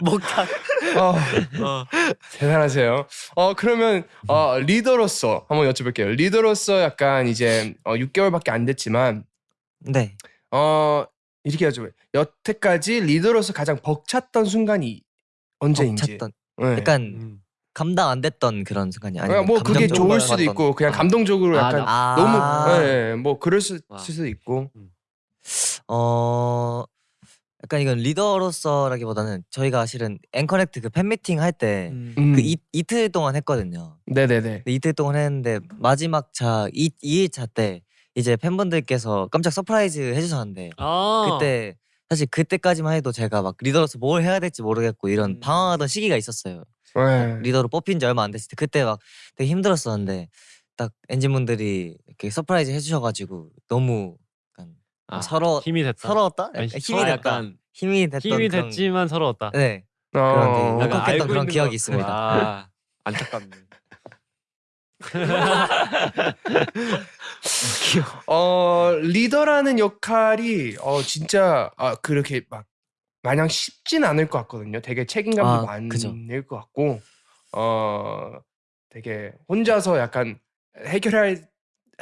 목탁. 어, 대단하세요. 어 그러면 어 리더로서 한번 여쭤볼게요. 리더로서 약간 이제 어 6개월밖에 안 됐지만 네. 어 이렇게 여쭤봐요. 여태까지 리더로서 가장 벅찼던 순간이 언제인지. 벅찼던. 네. 약간 음. 감당 안 됐던 그런 순간이 그냥 아니면 뭐 그게 좋을 수도 받았던- 있고 그냥 아. 감동적으로 아, 약간 아. 너무 예, 뭐 그럴 수, 와. 수도 있고 어 약간 이건 리더로서라기보다는 저희가 실은 EN-CONNECT 그 팬미팅 할 때 그 음. 음. 이틀 동안 했거든요. 네네네 이틀 동안 했는데 마지막 차 2, 2일차 때 이제 팬분들께서 깜짝 surprise 해주셨는데 아 그때 사실 그때까지만 해도 제가 막 리더로서 뭘 해야 될지 모르겠고 이런 음. 방황하던 시기가 있었어요. 네. 리더로 뽑힌 지 얼마 안 됐을 때 그때 막 되게 힘들었었는데 딱 ENGENE분들이 이렇게 surprise 해주셔가지고 너무 약간 아, 서러 힘이 됐다. 서러웠다? 아니, 약간 힘이 아, 됐다. 약간 힘이 됐던 힘이 그런- 됐지만 서러웠다. 네 어, 그런 되게 약간 울컥했던 알고 그런 있는 기억이 것 있습니다. 아 안타깝네. 어 리더라는 역할이 어 진짜 아 그렇게 막 마냥 쉽진 않을 것 같거든요. 되게 책임감도 아, 많을 그죠. 것 같고 어 되게 혼자서 약간 해결할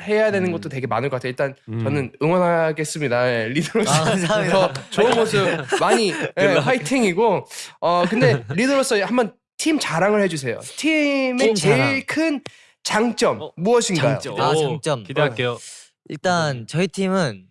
해야 되는 음. 것도 되게 많을 것 같아요. 일단 음. 저는 응원하겠습니다. 예, 리더로서 아, 감사합니다. 더 좋은 모습 많이 예, 화이팅이고 어 근데 리더로서 한번 팀 자랑을 해주세요. 팀의 팀 제일 자랑. 큰 장점 어, 무엇인가요? 장점. 아, 오, 장점. 기대할게요. 일단 저희 팀은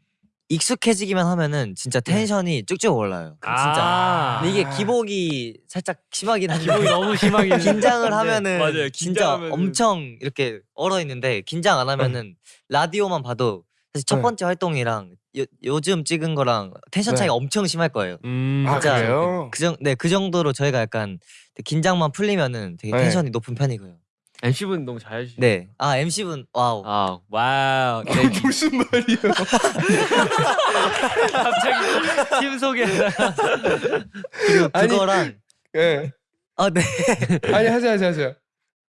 익숙해지기만 하면은 진짜 텐션이 쭉쭉 올라요. 진짜. 아. 근데 이게 기복이 살짝 심하긴 한데 기복이 너무 심하긴 긴장을. 하면은 맞아요. 진짜 긴장하면은- 엄청 이렇게 얼어 있는데 긴장 안 하면은 라디오만 봐도 사실 첫 네. 번째 활동이랑 요, 요즘 찍은 거랑 텐션 차이가 네. 엄청 심할 거예요. 음, 아 진짜 그래요? 그, 정, 네, 그 정도로 저희가 약간 긴장만 풀리면은 되게 네. tension이 높은 편이고요. MC분 너무 잘해주시네. 네. 아, MC분 wow. 아 wow. 네. 무슨 말이에요? 갑자기 팀 소개. 그리고 그거랑 예. 아, 네. 아니 하세요 하세요 하세요.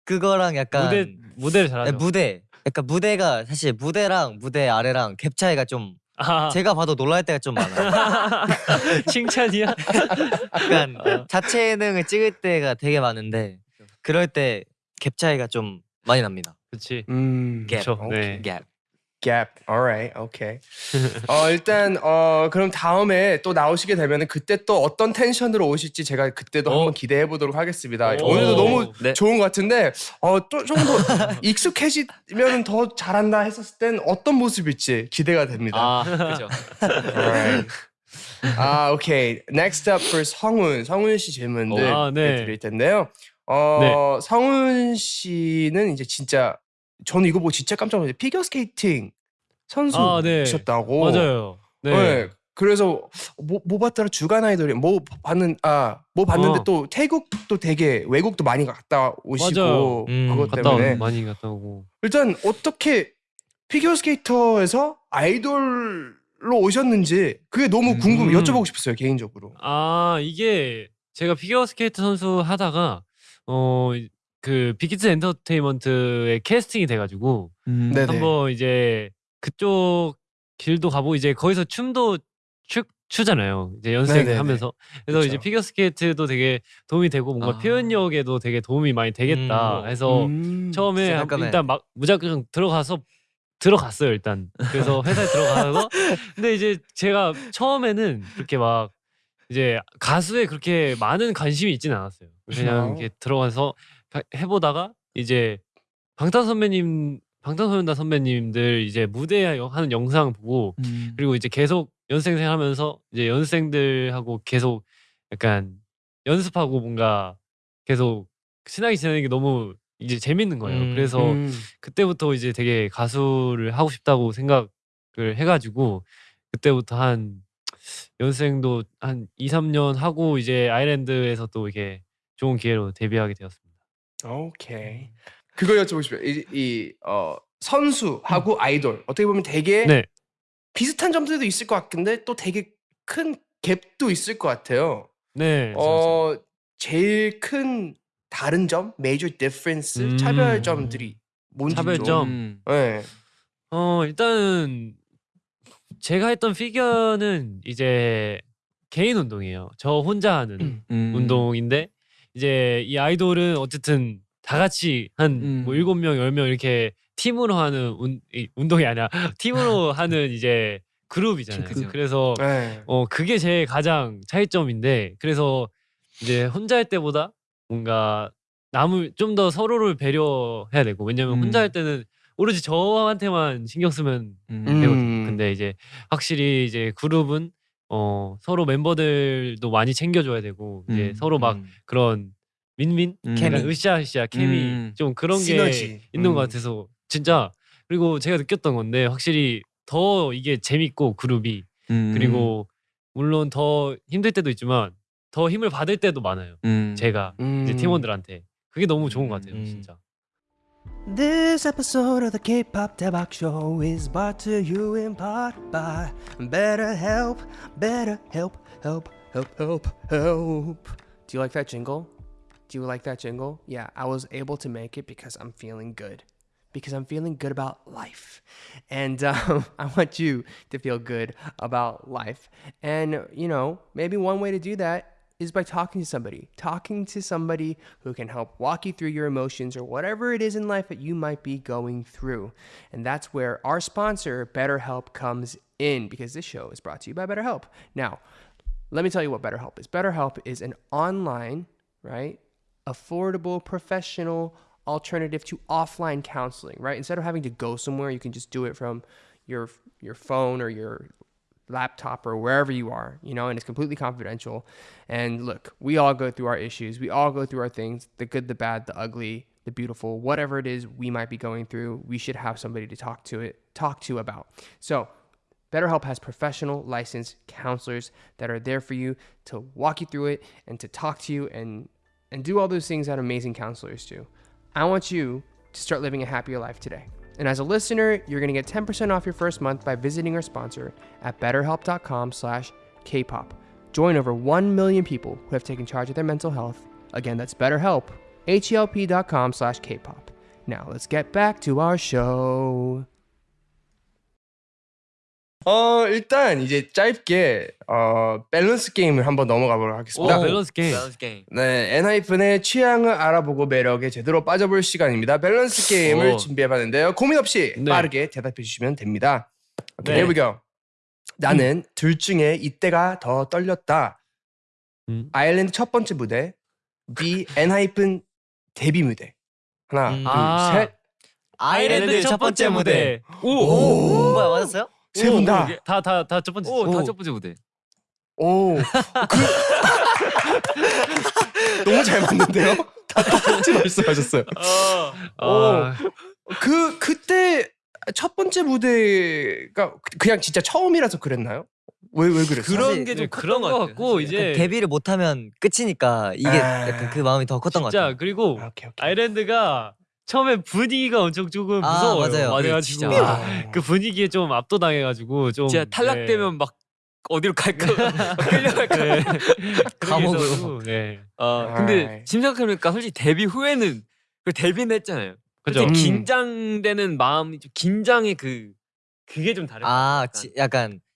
그거랑 약간 무대 무대를 네, 잘하죠. 무대. 약간 무대가 사실 무대랑 무대 아래랑 갭 차이가 좀 아, 제가 봐도 놀랄 때가 좀 많아요. 칭찬이야? 약간 자체 예능을 찍을 때가 되게 많은데 그럴 때 갭 차이가 좀 많이 납니다. 그렇지. 음. 갭. 그렇죠. 네. 갭. gap. Alright. Okay. 어 일단 어 그럼 다음에 또 나오시게 되면은 그때 또 어떤 텐션으로 오실지 제가 그때도 어. 한번 기대해 보도록 하겠습니다. 오. 오늘도 너무 네. 좋은 것 같은데 어또 조금 더 익숙해지면 더 잘한다 했었을 땐 어떤 모습일지 기대가 됩니다. 아 그죠. Alright. 아 오케이. Next up for 성훈. 성훈 씨 질문들 아, 네. 드릴 텐데요. 어 성훈 씨는 이제 진짜 저는 이거 보고 진짜 깜짝 놀랐어요. 피겨 스케이팅 아, 네. 선수셨다고. 맞아요. 네. 네. 그래서 뭐, 뭐 봤더라 주간 아이돌이 뭐 봤는 아 뭐 봤는데 어. 또 태국도 되게 외국도 많이 갔다 오시고. 음, 그것 갔다 때문에 오, 많이 갔다 오고. 일단 어떻게 피겨 스케이터에서 아이돌로 오셨는지 그게 너무 궁금 음. 여쭤보고 싶었어요 개인적으로. 아 이게 제가 피겨 스케이트 선수 하다가 어 그 빅히트 엔터테인먼트에 캐스팅이 돼가지고 음. 한번 이제 그쪽 길도 가보고 이제 거기서 춤도 추 추잖아요. 이제. 연습하면서 그래서 그쵸. 이제 피겨 스케이트도 되게 도움이 되고 뭔가 아. 표현력에도 되게 도움이 많이 되겠다 음. 해서 음. 처음에 깜깜해. 일단 막 무작정 들어가서 들어갔어요 일단 그래서 회사에 들어가서 근데 이제 제가 처음에는 그렇게 막 이제 가수에 그렇게 많은 관심이 있지는 않았어요 그냥. 이렇게 들어가서 가- 해보다가 이제 방탄 선배님 방탄소년단 선배님들 이제 무대 하는 영상 보고 음. 그리고 이제 계속 연습생 하면서 이제 연습생들하고 계속 약간 연습하고 뭔가 계속 친하게 지내는 게 너무 이제 재밌는 거예요. 음, 그래서 음. 그때부터 이제 되게 가수를 하고 싶다고 생각을 해가지고 그때부터 한 연습생도 한 2, 3년 하고 이제 아일랜드에서 또 이게 좋은 기회로 데뷔하게 되었습니다. 오케이. 그거 여쭤보고 싶어요. 이, 이 어, 선수하고 아이돌 어떻게 보면 되게 네. 비슷한 점들도 있을 것 같은데 또 되게 큰 갭도 있을 것 같아요. 네. 어 제일 큰 다른 점, major difference, 음. 차별점들이 뭔지 차별점. 좀. 음. 네. 어 일단은 제가 했던 피겨는 이제 개인 운동이에요. 저 혼자 하는 음. 운동인데 이제 이 아이돌은 어쨌든 다 같이 한 음. 뭐 일곱 명, 열 명 이렇게 팀으로 하는 운, 이, 운동이 아니라 팀으로 하는 이제 그룹이잖아요. 그죠. 그래서 네. 어 그게 제 가장 차이점인데 그래서 이제 혼자 할 때보다 뭔가 남을 좀 더 서로를 배려해야 되고 왜냐면 음. 혼자 할 때는 오로지 저한테만 신경 쓰면 음. 음. 되거든요. 근데 이제 확실히 이제 그룹은 어 서로 멤버들도 많이 챙겨줘야 되고 이제 음. 서로 막 음. 그런 민민 음. 약간 으쌰으쌰 케미 음. 좀 그런 게 시너지. 있는 것 음. 같아서 진짜 그리고 제가 느꼈던 건데 확실히 더 이게 재밌고 그룹이 음. 그리고 물론 더 힘들 때도 있지만 더 힘을 받을 때도 많아요. 음. 제가 이제 음. 팀원들한테 그게 너무 좋은 것 같아요, 음. 진짜. This episode of the K-pop 대박 show is brought to you in part by Better Help, Better Help, Help, Help, Help, Help. Do you like that jingle? Do you like that jingle? Yeah, I was able to make it because I'm feeling good. Because I'm feeling good about life. And um, I want you to feel good about life. And, you know, maybe one way to do that is by talking to somebody, talking to somebody who can help walk you through your emotions or whatever it is in life that you might be going through. And that's where our sponsor, BetterHelp, comes in because this show is brought to you by BetterHelp. Now, let me tell you what BetterHelp is. BetterHelp is an online, right, affordable, professional alternative to offline counseling, right? Instead of having to go somewhere, you can just do it from your your phone or your laptop or wherever you are, you know, and it's completely confidential. And look, we all go through our issues. We all go through our things, the good, the bad, the ugly, the beautiful, whatever it is we might be going through, we should have somebody to talk to it, talk to about. So, BetterHelp has professional licensed counselors that are there for you to walk you through it and to talk to you and and do all those things that amazing counselors do. I want you to start living a happier life today. And as a listener, you're going to get 10% off your first month by visiting our sponsor at betterhelp.com slash kpop. Join over 1 million people who have taken charge of their mental health. Again, that's betterhelp, H-E-L-P.com slash kpop. Now, let's get back to our show. 어, 일단 이제 짧게 어, 밸런스 게임을 한번 넘어가 보도록 하겠습니다. 오, 밸런스 게임. 밸런스 게임. 네, 엔하이픈의 취향을 알아보고 매력에 제대로 빠져볼 시간입니다. 밸런스 게임을 오. 준비해봤는데요. 고민 없이 네. 빠르게 대답해 주시면 됩니다. 오케이, 네. go. 나는 둘 중에 이때가 더 떨렸다. 음. 아일랜드 첫 번째 무대, B 엔하이픈 데뷔 무대. 하나, 음. 둘, 아. 셋. 아일랜드 첫 번째 무대. 오, 오. 뭐야 맞았어요? 세 분 다. 다 다 다 첫 번째. 오, 오. 다 첫 번째 무대. 오, 그 너무 잘 맞는데요? 다 똑같이 말씀하셨어요. 아, 그 그때 첫 번째 무대가 그냥 진짜 처음이라서 그랬나요? 왜 왜 그랬어요? 그런 사실 게좀 네, 그런 것 같고 이제 데뷔를 못하면 끝이니까 이게 아. 약간 그 마음이 더 컸던 것 같아요. 그리고 아, 오케이 오케이. 아일랜드가 처음에 분위기가 엄청 조금 아, 무서워요. 맞아요. 맞아요, 그래가지고 진짜. 아. 그 분위기에 좀 압도당해가지고 좀 진짜 탈락되면 막 어디로 갈까? 끌려갈까? 네. 감옥으로. 네. 아. 근데 지금 생각해보니까 솔직히 데뷔 후에는 그 데뷔는 했잖아요. 그죠. 음. 긴장되는 마음이 좀 긴장의 그 그게 좀 다른 것아 같아요. 지, 약간 어.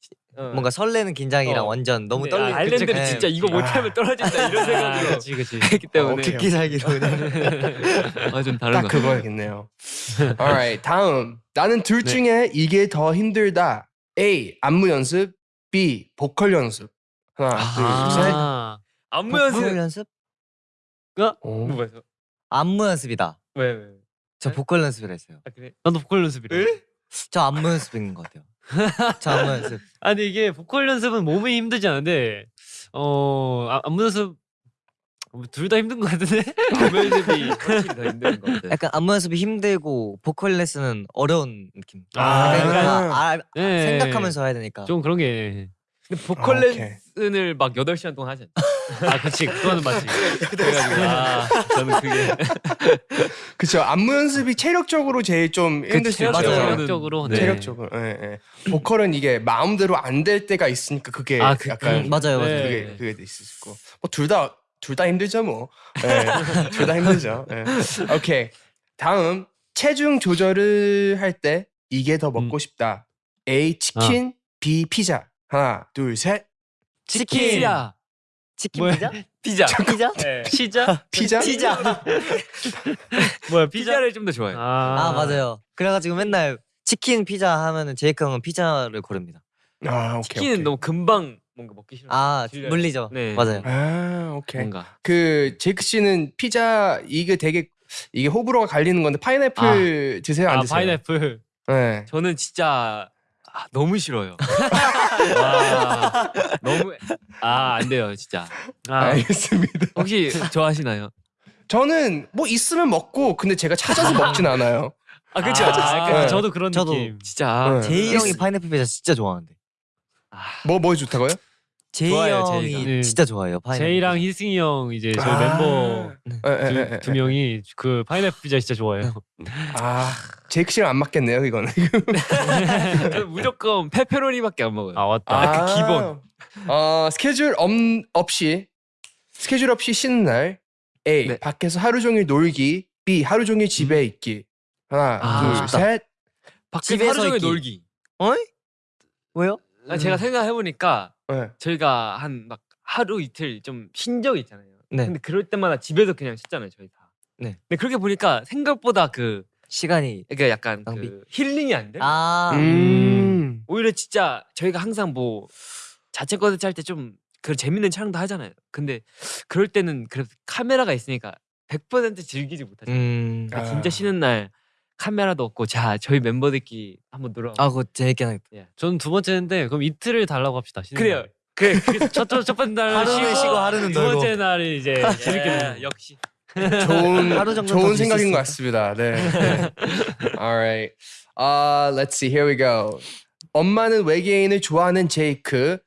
뭔가 설레는 긴장이랑 어. 완전 너무 떨리. 아일랜드는 네. 진짜 이거 못하면 떨어진다 이런 아, 생각으로 그치 그치. 했기 때문에 오케이. 극기 살기로. 아, 좀 다른 딱. 그거야겠네요. Alright, 다음 나는 둘 네. 중에 이게 더 힘들다. A 안무 연습, B 보컬 연습. 하나, 둘, 셋. 아, 안무 보컬 연습 연습? 오. 뭐였어? 안무 연습이다. 왜 왜? 저 네? 보컬 연습을 했어요. 아 그래? 나도 보컬 연습이래. 저 안무 연습인 것 같아요. 저 안무 연습. 아니 이게 보컬 연습은 몸이 힘들지 않은데 어 아, 안무 연습 둘 다 힘든 것 같은데. 안무 연습이 확실히 더 힘든 것 같아요. 약간 안무 연습이 힘들고 보컬 레슨은 어려운 느낌. 아, 약간- 아, 아, 네. 생각하면서 해야 되니까. 좀 그런 게. 근데 보컬 아, 오케이. 레슨을 막 8시간 동안 하지 않나? 아 그치 그거는 맞지. 그래가지고 아 저는 그게 그쵸 안무 연습이 체력적으로 제일 좀 힘들 수 있죠. 맞아요. 체력적으로. 네. 체력적으로. 예, 예. 보컬은 이게 마음대로 안 될 때가 있으니까 그게 아, 그- 약간 음, 맞아요, 맞아요. 네. 그게 그게 있을 수 있고 뭐둘 다 둘 다 힘들죠 뭐. 예. 둘 다 힘들죠. 예. 오케이. 다음 체중 조절을 할 때 이게 더 먹고 음. 싶다. A 치킨, B 피자. 하나, 둘, 셋. 치킨. 피자 치킨 뭐야? 피자? 피자 피자? 네. 피자? 피자? 피자. 뭐야 피자? 피자를 좀 더 좋아해요. 아, 아 맞아요. 그래가지고 맨날 치킨 피자 하면은 제이크 형은 피자를 고릅니다. 아, 오케이. 치킨은 오케이. 너무 금방 뭔가 먹기 싫어. 아 질려요. 물리죠. 네. 맞아요. 아, 오케이. 뭔가 그 제이크 씨는 피자 이게 되게 이게 호불호가 갈리는 건데 파인애플 드세요 안아 드세요? 파인애플. 네. 저는 진짜 아, 너무 싫어요. 와. 너무 아 안 돼요 진짜. 아, 알겠습니다. 혹시 좋아하시나요? 저는 뭐 있으면 먹고 근데 제가 찾아서 먹진 않아요. 아 그렇죠. 아, 아, 네. 저도 그런 저도 느낌. 진짜 네. 제이 형이 있- 파인애플 피자 진짜 좋아하는데. 뭐뭐 좋다고요? 제이 좋아요, 형이 제이가. 네. 진짜 좋아해요. 파인애플 제이랑. 희승이 형 이제 저희 아. 멤버 예, 예, 두, 예, 예. 두 명이 그 파인애플 피자 진짜 좋아해요. 아 제이크 씨랑 안 맞겠네요 이거는. 저는 무조건 페페로니밖에 안 먹어요. 아 맞다. 아, 그 기본. 어 스케줄 없, 없이 스케줄 없이 쉬는 날 A 네. 밖에서 하루 종일 놀기 B 하루 종일 집에 있기 하나 아, 둘 셋. 밖에서 집에서 하루 종일 있기. 놀기. 어이? 왜요? 아, 제가 생각해 보니까 네. 저희가 한 막 하루 이틀 좀 쉰 적이 있잖아요. 네. 근데 그럴 때마다 집에서 그냥 쉬잖아요, 저희 다. 네. 근데 그렇게 보니까 생각보다 그 시간이 그러니까 약간 낭비? 그 힐링이 안 돼. 아 음. 오히려 진짜 저희가 항상 뭐 자체 콘텐츠 할 때 좀 그 재밌는 촬영도 하잖아요. 근데 그럴 때는 그래도 카메라가 있으니까 100% 즐기지 못하죠. 음. 그러니까 아. 진짜 쉬는 날 카메라도 없고 자 저희 멤버들끼리 한번 놀아. 아 그거 재밌긴 하겠다. 저는 두 번째인데 그럼 이틀을 달라고 합시다. 쉬는 그래요. 날. 그래. 첫, 첫, 첫 번째 날 하루는 쉬고, 하루는 두 놀고. 번째 날이 이제 재밌게 예. 역시. 좋은 하루 정도는 더 좋은 쉴 수 생각인 것. 같습니다. 네. Alright. Uh, let's see. Here we go. 엄마는 외계인을 좋아하는 제이크.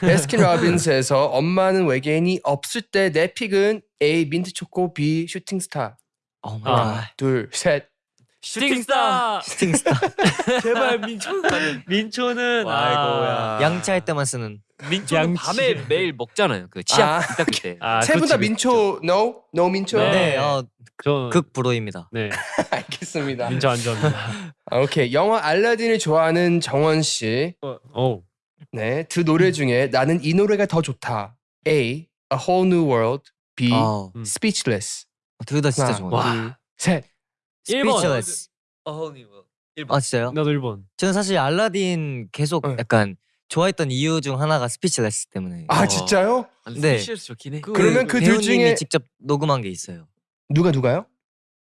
배스킨라빈스에서 엄마는 외계인이 없을 때 내 pick은 A 민트 초코, B 슈팅 스타. Oh my 아. god. 둘, 셋. 슈팅스타. 슈팅스타. 제발 민초. 민초는 아이고야. 양치할 때만 쓰는. 민초는 양치. 밤에 매일 먹잖아요. 그 치약 아. 딱 때. 아, 세분 다 민초 no? no 민초? 네. 네, 어, 저 극불호입니다. 네 알겠습니다. 민초 안 좋아합니다. 아, 오케이. 영화 알라딘을 좋아하는 정원 씨. 오 네. 두 노래 중에 나는 이 노래가 더 좋다. A. A Whole New World. B. 어, 음. Speechless. 둘 다 진짜 좋아요. 와. 둘, 셋. 일본. Speechless. 어허니 뭐. 아 진짜요? 나도 일본. 저는 사실 알라딘 계속 네. 약간 좋아했던 이유 중 하나가 Speechless 때문에. 아 어. 진짜요? 네. Speechless 좋긴 해. 그러면 그 둘 중에- 직접 녹음한 게 있어요. 누가 누가요?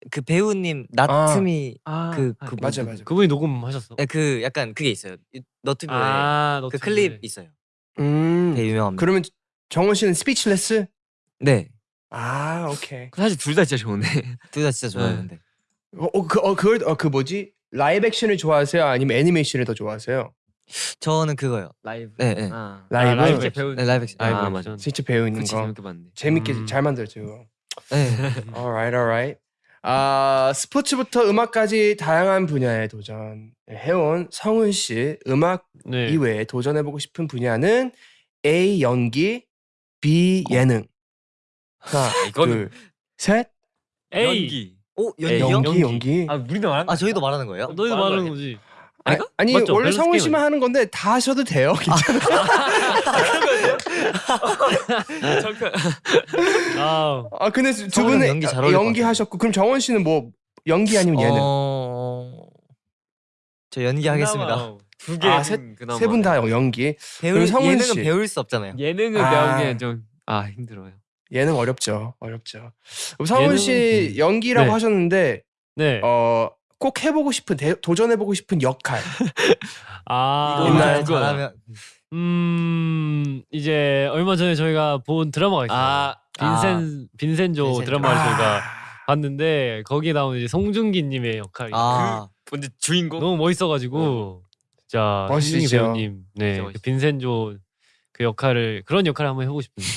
그 배우님 나오미 아, 그, 아, 그 맞아 뭐- 맞아. 그분이 녹음하셨어. 네, 그 약간 그게 있어요. 너튜브에 아, 그 너튜브에. 클립 있어요. 음. 되게 유명합니다. 그러면 정원 씨는 Speechless? 네, 아 오케이. 사실 둘 다 진짜 좋은데. 둘 다 진짜 좋아요. 네. 근데 어, 어, 그, 어, 그걸, 어, 그 뭐지? live action을 좋아하세요? 아니면 애니메이션을 더 좋아하세요? 저는 그거요. 라이브. 네, 네. 아. 라이브? 라이브 진짜 액션. 배우. 네, live action. 아, 라이브 맞아. 액션. 진짜 배우 있는 그치 거. 재밌게 봤는데. 재밌게 음. 잘 만들었죠. 그거. 네. alright, alright. 아, 스포츠부터 음악까지 다양한 분야에 도전해온 성훈 씨 음악 네. 이외에 도전해보고 싶은 분야는 A 연기, B 예능. 하나, 이거는- 둘, 셋. A. 연기. 오 에이, 연기요? 연기, 연기. 연기. 아 우리도 말한 아 저희도 말하는 거예요? 너희도 말하는 말하는 거 거지. 아, 아니 맞죠? 원래 성훈 씨만 하는 건데 다 하셔도 돼요. 괜찮아요. 잠깐. 아, 아 근데 두 분은 연기 잘 어울릴 것 연기 하셨고 그럼 정원 씨는 뭐 연기 아니면 예능? 어... 저 연기 하겠습니다. 두 개. 아, 세- 그나마. 세분다 연기. 배울 예능은 씨. 배울 수 없잖아요. 예능을 아. 배우기엔 좀아 힘들어요. 예능 어렵죠. 어렵죠. 그럼 성훈 씨 예능은- 연기라고 네. 하셨는데 네. 어 꼭 해보고 싶은 대, 도전해보고 싶은 역할. 아, 이거 있나요? 잘하면 음 이제 얼마 전에 저희가 본 드라마가 있어요. 아, 빈센 빈센조 빈센조. 드라마를 아. 저희가 봤는데 거기에 나오는 이제 송중기님의 역할이 아 먼저 주인공. 너무 멋있어가지고 진짜 멋있죠. 송중기 배우님 네 진짜 그 멋있어요. 빈센조 그 역할을 그런 역할을 한번 해보고 싶은데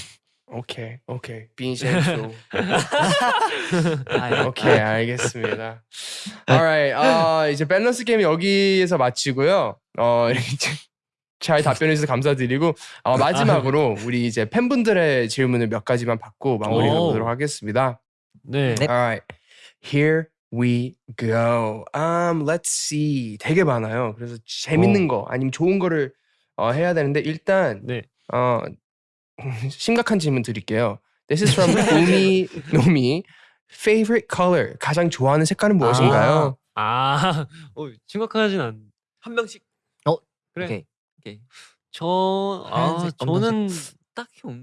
오케이 오케이 빈센조. 아, 오케이 알겠습니다. Alright 아 이제 밸런스 게임 여기에서 마치고요. 어 이제 잘 답변해 주셔서 감사드리고 어, 마지막으로 우리 이제 팬분들의 질문을 몇 가지만 받고 마무리해 오. 보도록 하겠습니다. 네. 네. Alright here we go. Um let's see 되게 많아요. 그래서 재밌는 거 아니면 좋은 거를 어, 해야 되는데 일단 네. 어 심각한 질문 드릴게요. This is from 우미 노미. Favorite color 가장 좋아하는 색깔은 무엇인가요? 아, 어, 심각하진 않. 한 명씩. 그래. 오케이. 오케이. 저, 아, 하얀색, 저는 딱히 없.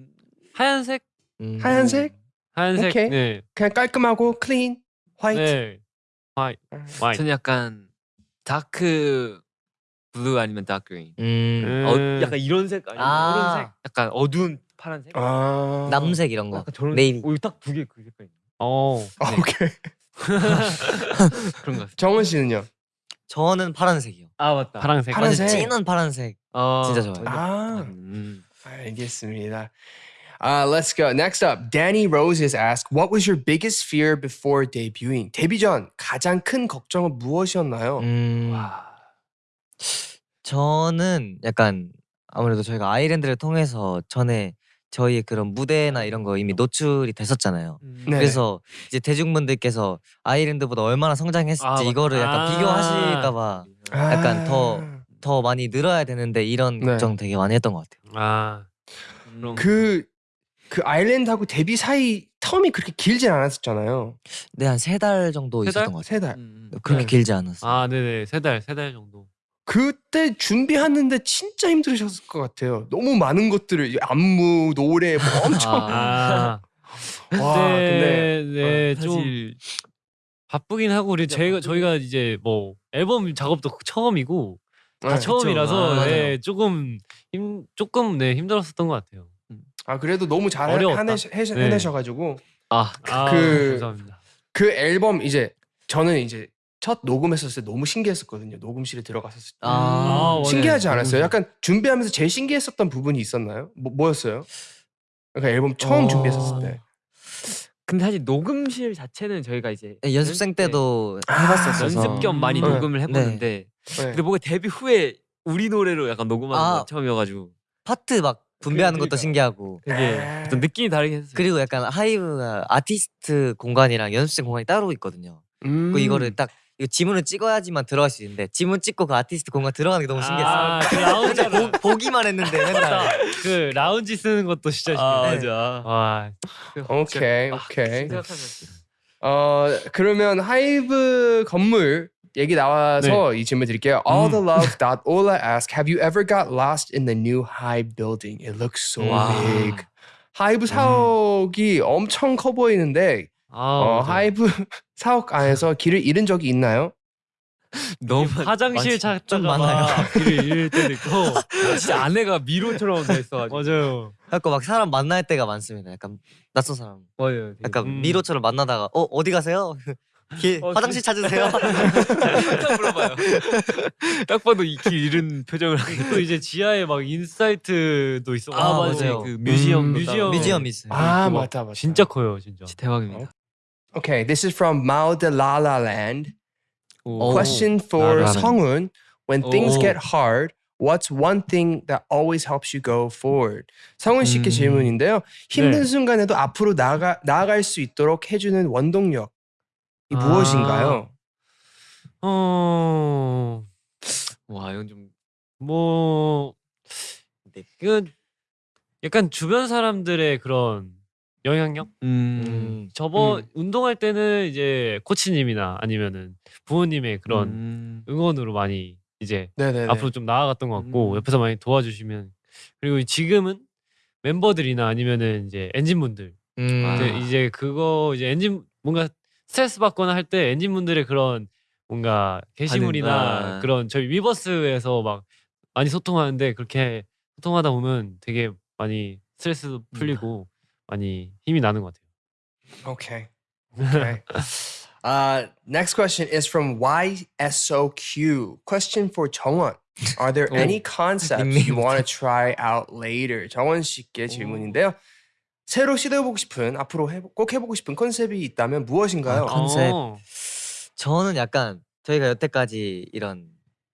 하얀색, 음. 하얀색? 하얀색, 오케이. 네, 그냥 깔끔하고 clean, white. 네, 화이, 화이. 저는 약간 dark blue 아니면 dark green. 음. 어, 약간 이런 색 아니면 아. 이런 색. 약간 어두운 파란색. 아 남색 이런 거. 약간 저런. 네이비. 오 딱 두 개 그 색깔. 어, 아, 네. 오케이. 그런 거. 정원 씨는요? 저는 파란색이요. 아 맞다. 파란색. 파란색. 진한 파란색. 어, 진짜 좋아요. 아 음. 알겠습니다. Uh, let's go. Next up, Danny Rose is asked, "What was your biggest fear before debuting?" 데뷔 전 가장 큰 걱정은 무엇이었나요? 음. 저는 약간 아무래도 저희가 아이랜드를 통해서 전에 저희의 그런 무대나 이런 거 이미 노출이 됐었잖아요. 음. 네. 그래서 이제 대중분들께서 아이랜드보다 얼마나 성장했을지 아. 이거를 약간 아. 비교하실까봐 약간 더- 더 많이 늘어야 되는데 이런 네. 걱정 되게 많이 했던 것 같아요. 아, 음. 그그 아일랜드하고 데뷔 사이 텀이 그렇게 길진 않았었잖아요. 네, 한 세 달 정도 세 달? 있었던 것 같아요. 세 달. 음, 그렇게 네. 길지 않았어요. 아 네네 세 달 세 달 정도. 그때 준비하는데 진짜 힘들으셨을 것 같아요. 너무 많은 것들을 안무, 노래 뭐 엄청 아, 아 와, 근데 네, 좀 사실 바쁘긴 하고 우리 저희가 저희가 이제 뭐 앨범 작업도 처음이고 다 네. 처음이라서 아, 네, 조금 힘 조금 네 힘들었었던 것 같아요. 아 그래도 너무 잘 어려웠다. 해내, 해내, 네. 해내셔가지고 아 아, 그- 감사합니다. 그 앨범 이제 저는 이제 첫 녹음했었을 때 너무 신기했었거든요. 녹음실에 들어갔었을 때 아, 아, 맞아요. 신기하지 않았어요? 약간 준비하면서 제일 신기했었던 부분이 있었나요? 뭐, 뭐였어요? 그러니까 앨범 처음 어. 준비했었을 때. 근데 사실 녹음실 자체는 저희가 이제 네, 연습생 때도 아, 해봤었어서 연습 겸 많이 네. 녹음을 해봤는데 네. 근데 뭔가 데뷔 후에 우리 노래로 약간 녹음하는 아. 건 처음이어가지고 파트 막 분배하는 것도 그러니까. 신기하고 되게 아. 좀 느낌이 다르긴 했어요. 그리고 약간 하이브가 아티스트 공간이랑 연습생 공간이 따로 있거든요. 음. 그 이거를 딱 이거 지문을 찍어야지만 들어갈 수 있는데 지문 찍고 그 아티스트 공간 들어가는 게 너무 신기했어요. 아, 그 라운지 보, 보기만 했는데 맨날 그 라운지 쓰는 것도 진짜 아 신기해요. 맞아. 와 오케이 아, 오케이. 생각하면 어 그러면 하이브 건물 얘기 나와서 이 질문 드릴게요. All the love. Ola asks, Have you ever got lost in the new HYBE building? It looks so 와. big. 하이브 사옥이 엄청 커 보이는데 아, 어, 맞아요. 하이브 사옥 안에서 길을 잃은 적이 있나요? 너무 화장실 많지. 찾다가 좀 많아요. 막 길을 잃을 때도 있고 진짜 안에가 미로처럼 돼 있어가지고 맞아요. 갖고 막 사람 만날 때가 많습니다. 약간 낯선 사람. 맞아요. 약간 음. 미로처럼 만나다가 어 어디 가세요? 길, 어, 화장실 찾으세요? 딱 물어봐요. 딱 봐도 이 길 잃은 표정을 하고 또 이제 지하에 막 인사이트도 있어. 아, 맞아요. 그 뮤지엄 음, 뮤지엄. 뮤지엄 있어요. 아 맞다 맞다. 진짜 커요, 진짜. 진짜 대박입니다. Okay, this is from Mao de La La Land. 오. Question for. 성훈. When things 오. get hard, what's one thing that always helps you go forward? 성훈 씨께 음. 질문인데요. 힘든 네. 순간에도 앞으로 나가 나아갈 수 있도록 해주는 원동력이 아. 무엇인가요? 어, 와 이건 좀 뭐 네. 이건 약간 주변 사람들의 그런 영향력? 음. 음. 저번 음. 운동할 때는 이제 코치님이나 아니면은 부모님의 그런 음. 응원으로 많이 이제 네네네. 앞으로 좀 나아갔던 것 같고 음. 옆에서 많이 도와주시면 그리고 지금은 멤버들이나 아니면은 이제 엔진분들 음. 아. 이제, 이제 그거 이제 엔진 뭔가 스트레스 받거나 할 때 엔진분들의 그런 뭔가 게시물이나 아. 그런 저희 위버스에서 막 많이 소통하는데 그렇게 소통하다 보면 되게 많이 스트레스도 풀리고 많이 힘이 나는 것 같아요. Okay. Okay. uh, next question is from YSOQ. Question for 정원. Are there any concepts you want to try out later? 정원 씨께 질문인데요. 새로 시도해보고 싶은 앞으로 해보, 꼭 해보고 싶은 컨셉이 있다면 무엇인가요? 아, 컨셉. 어. 저는 약간 저희가 여태까지 이런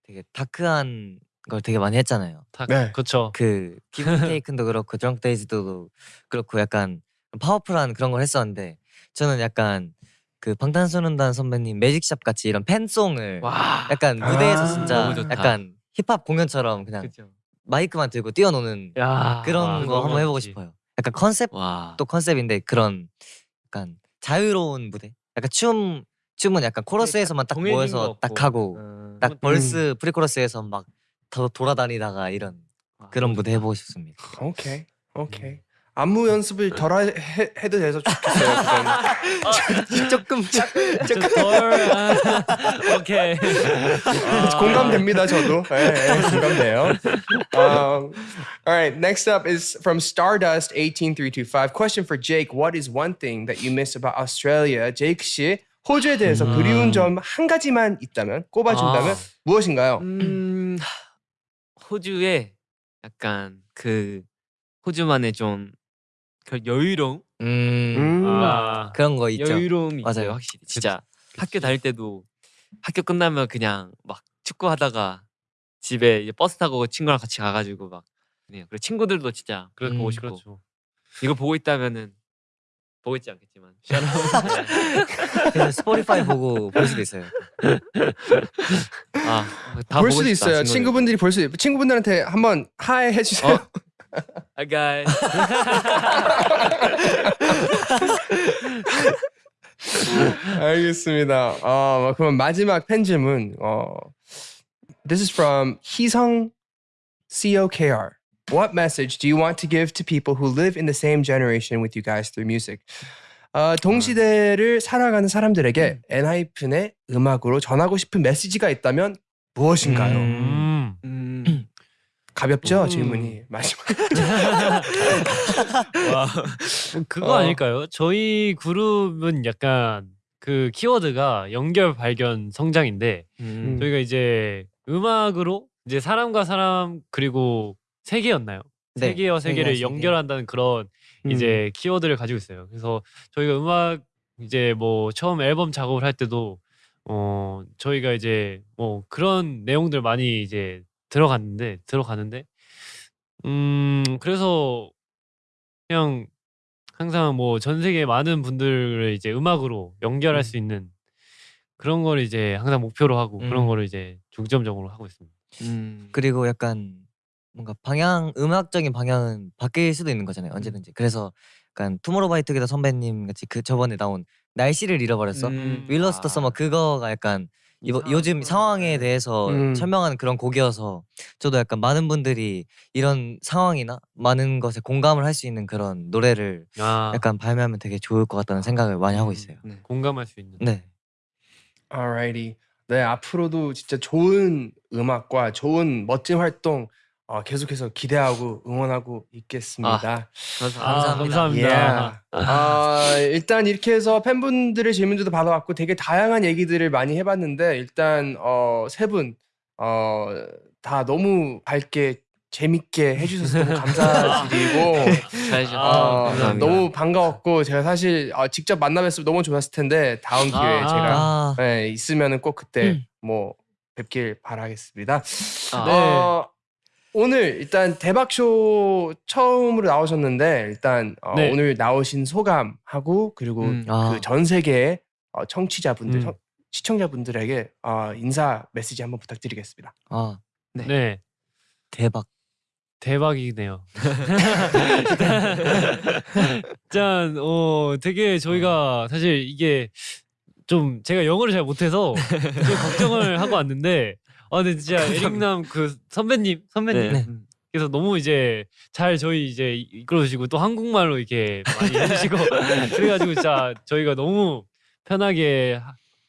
되게 dark한 걸 되게 많이 했잖아요. 다 네. 그렇죠. 그 Given-Taken도 그렇고 Drunk-Dazed도 그렇고 약간 powerful한 그런 걸 했었는데 저는 약간 그 방탄소년단 선배님 Magic Shop 같이 이런 팬송을 와. 약간 무대에서 아, 진짜. 약간 힙합 공연처럼 그냥 그죠. 마이크만 들고 뛰어노는 야 그런 와, 거 한번 해보고. 싶어요. 약간 컨셉도 와. 컨셉인데 그런 약간 자유로운 무대. 약간 춤 춤은 약간 코러스에서만 딱 모여서 거 딱. 하고 음. 딱 verse pre-chorus에서 막 더 돌아다니다가 이런 와, 그런 무대 해보고 싶습니다. 오케이. 오케이. 안무 연습을 덜 하- 해, 해도 돼서 좋겠어요. 그건. 조금 좀 덜. 아, 오케이. 아. 공감됩니다, 저도. 예, 예, 공감돼요. Um, all right, next up is from Stardust 18325. Question for Jake. What is one thing that you miss about Australia? 제이크 씨, 호주에 대해서 음. 그리운 점 한 가지만 있다면 꼽아준다면 아. 무엇인가요? 음. 호주에 약간 그 호주만의 좀 그 여유로움 음, 음. 아, 그런 거 있죠. 여유로움이 맞아요. 있어요 확실히 진짜 학교 다닐 때도 학교 끝나면 그냥 막 축구하다가 집에 이제 버스 타고 친구랑 같이 가가지고 막 그냥 그리고 친구들도 진짜 그렇게 음, 보고 싶고 그렇죠. 이거 보고 있다면은 보고 있지 않겠지만 그래서 스포티파이 보고 볼 수도 있어요. 아다 볼 수도 있어요. 친구분들이 볼 수, 친구분들한테 한번 hi 해주세요. 어? Hi guys. 알겠습니다. 어, 그럼 마지막 팬 질문. 어, this is from 희성 COKR. What message do you want to give to people who live in the same generation with you guys through music? 어, 동시대를 살아가는 사람들에게 엔하이픈의 음악으로 전하고 싶은 메시지가 있다면 무엇인가요? 음. 음. 가볍죠 음. 질문이 마지막. 와, 그거 어. 아닐까요? 저희 그룹은 약간 그 키워드가 연결 발견 성장인데 음. 저희가 이제 음악으로 이제 사람과 사람 그리고 세계였나요? 네, 세계와 세계를. 연결한다는 그런 음. 이제 키워드를 가지고 있어요. 그래서 저희가 음악 이제 뭐 처음 앨범 작업을 할 때도 어 저희가 이제 뭐 그런 내용들 많이 이제 들어갔는데 들어가는데 음 그래서 그냥 항상 뭐 전 세계 많은 분들을 이제 음악으로 연결할 음. 수 있는 그런 걸 이제 항상 목표로 하고 그런 음. 거를 이제 중점적으로 하고 있습니다. 음. 그리고 약간 뭔가 방향 음악적인 방향은 바뀔 수도 있는 거잖아요 음. 언제든지 그래서 약간 투모로우바이투게더 선배님 같이 그 저번에 나온 날씨를 잃어버렸어 음. We Lost The Summer 그거가 약간 이거 요즘 상황에 대해서 음. 설명하는 그런 곡이어서 저도 약간 많은 분들이 이런 상황이나 많은 것에 공감을 할 수 있는 그런 노래를 아, 약간 발매하면 되게 좋을 것 같다는 생각을 많이 하고 있어요. 네. 공감할 수 있는. 네. Alrighty. 네, 앞으로도 진짜 좋은 음악과 좋은 멋진 활동 어, 계속해서 기대하고 응원하고 있겠습니다. 감사- 아, 감사합니다. 감사합니다. Yeah. 아, 일단 이렇게 해서 팬분들의 질문들도 받아왔고 되게 다양한 얘기들을 많이 해봤는데 일단 어, 세분 어, 다 너무 밝게 재밌게 해주셔서 너무 감사드리고 잘해주셔서 어, 감사합니다. 너무 반가웠고 제가 사실 어, 직접 만나 뵀으면 너무 좋았을 텐데 다음 기회에 아. 제가 아, 네, 있으면은 꼭 그때 음. 뭐 뵙길 바라겠습니다. 아, 네. 어, 오늘 일단 대박쇼 처음으로 나오셨는데 일단 어, 네. 오늘 나오신 소감하고 그리고 음. 아. 그전 세계 어, 청취자분들, 음. 청- 시청자분들에게 어, 인사 메시지 한번 부탁드리겠습니다. 아 네. 네. 대박. 대박이네요. 짠, 어, 되게 저희가 사실 이게 좀 제가 영어를 잘 못해서 좀 걱정을 하고 왔는데, 아, 근데 진짜 에릭남 그 선배님, 선배님. 네. 그래서 너무 이제 잘 저희 이제 이- 이끌어주시고 또 한국말로 이렇게 많이 해주시고 그래가지고 진짜 저희가 너무 편하게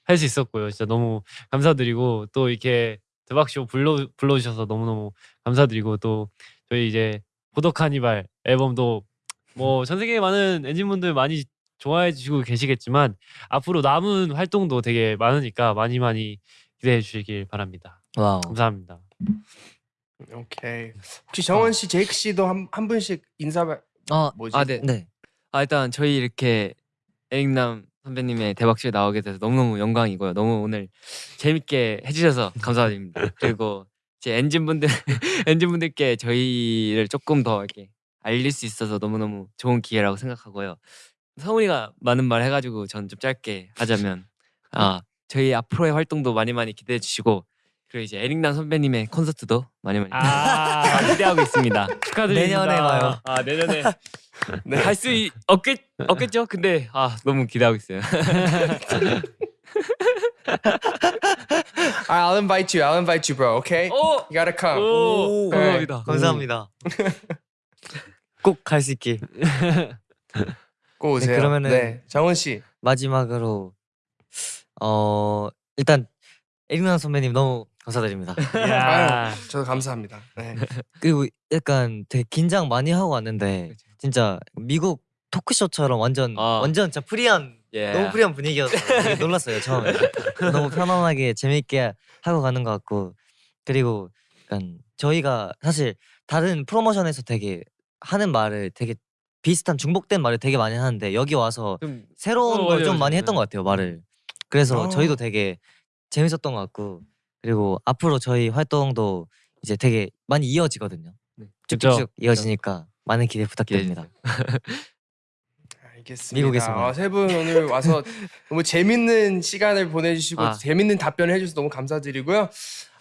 할 수 있었고요. 진짜 너무 감사드리고 또 이렇게 대박쇼 불러 불러주셔서 너무 너무 감사드리고 또 저희 이제 Border Carnival 앨범도 뭐 전 세계 많은 엔진분들 많이 좋아해 주시고 계시겠지만 앞으로 남은 활동도 되게 많으니까 많이 많이 기대해 주시길 바랍니다. Wow. 감사합니다. 오케이. 혹시 정원 씨, 제이크 씨도 한, 한 분씩 인사 말- 아, 뭐지? 아, 네. 네. 아 일단 저희 이렇게 에릭남 선배님의 대박쇼에 나오게 돼서 너무너무 영광이고요. 너무 오늘 재밌게 해주셔서 감사드립니다. 그리고 제 엔진분들 엔진분들께 저희를 조금 더 이렇게 알릴 수 있어서 너무너무 좋은 기회라고 생각하고요. 성훈이가 많은 말 해가지고 전 좀 짧게 하자면 아 저희 앞으로의 활동도 많이 많이 기대해 주시고 그리고 이제 에릭남 선배님의 콘서트도 많이 많이 아 기대하고 있습니다. 축하드립니다. 내년에 봐요. 아 내년에 네. 할수 없겠 없겠죠? 근데 아 너무 기대하고 있어요. I'll invite you. I'll invite you, bro. Okay? 오, You gotta come. 오, 네. 감사합니다. 감사합니다. 꼭 갈 수 있길. 꼭 오세요. 그러면은- 네, 정원 씨. 마지막으로 어 일단 에릭남 선배님 너무 감사드립니다. 야. 저도 감사합니다. 네. 그리고 약간 되게 긴장 많이 하고 왔는데 진짜 미국 토크쇼처럼 완전 아. 완전 진짜 프리한 예. 너무 프리한 분위기여서 놀랐어요 처음에 너무 편안하게 재밌게 하고 가는 것 같고 그리고 약간 저희가 사실 다른 프로모션에서 되게 하는 말을 되게 비슷한 중복된 말을 되게 많이 하는데 여기 와서 좀 새로운 어, 걸 맞아요, 좀 맞아요. 많이 했던 네. 것 같아요 말을 그래서 어. 저희도 되게 재밌었던 것 같고 그리고 앞으로 저희 활동도 이제 되게 많이 이어지거든요 네. 쭉쭉쭉 이어지니까 많은 기대 부탁드립니다 알겠습니다. 어, 세분 오늘 와서 너무 재밌는 시간을 보내주시고 아. 재밌는 답변을 해주셔서 너무 감사드리고요.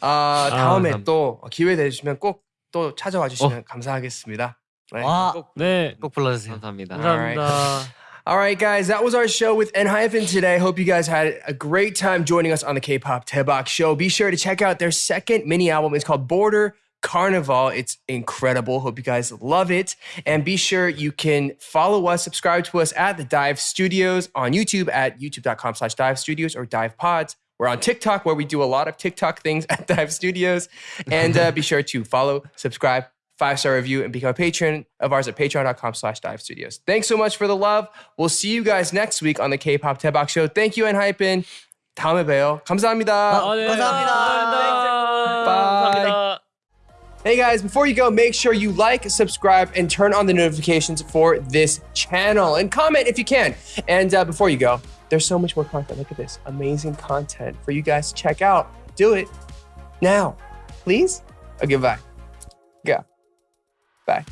아, 다음에 감사합니다. 또 기회 되시면 꼭 또 찾아와 주시면 감사하겠습니다. 와, 네. 꼭 불러주세요. 감사합니다. 감사합니다. All right, guys, that was our show with Enhypen today. Hope you guys had a great time joining us on the K-pop Tebok show. Be sure to check out their second mini album. It's called Border Carnival. It's incredible. Hope you guys love it. And be sure you can follow us, subscribe to us at the Dive Studios on YouTube at youtube.com slash dive studios or dive pods. We're on TikTok where we do a lot of TikTok things at Dive Studios. And uh, be sure to follow, subscribe, five star review, and become a patron of ours at patreon.com slash dive studios. Thanks so much for the love. We'll see you guys next week on the K-pop Tebok show. Thank you, Enhypen. 다음에 봬요. 감사합니다. 아, 네. 감사합니다. 감사합니다. Bye. 감사합니다. Hey guys, before you go, make sure you like, subscribe, and turn on the notifications for this channel and comment if you can. And uh, before you go, there's so much more content. Look at this amazing content for you guys to check out. Do it now, please. Okay, bye. Go. Bye.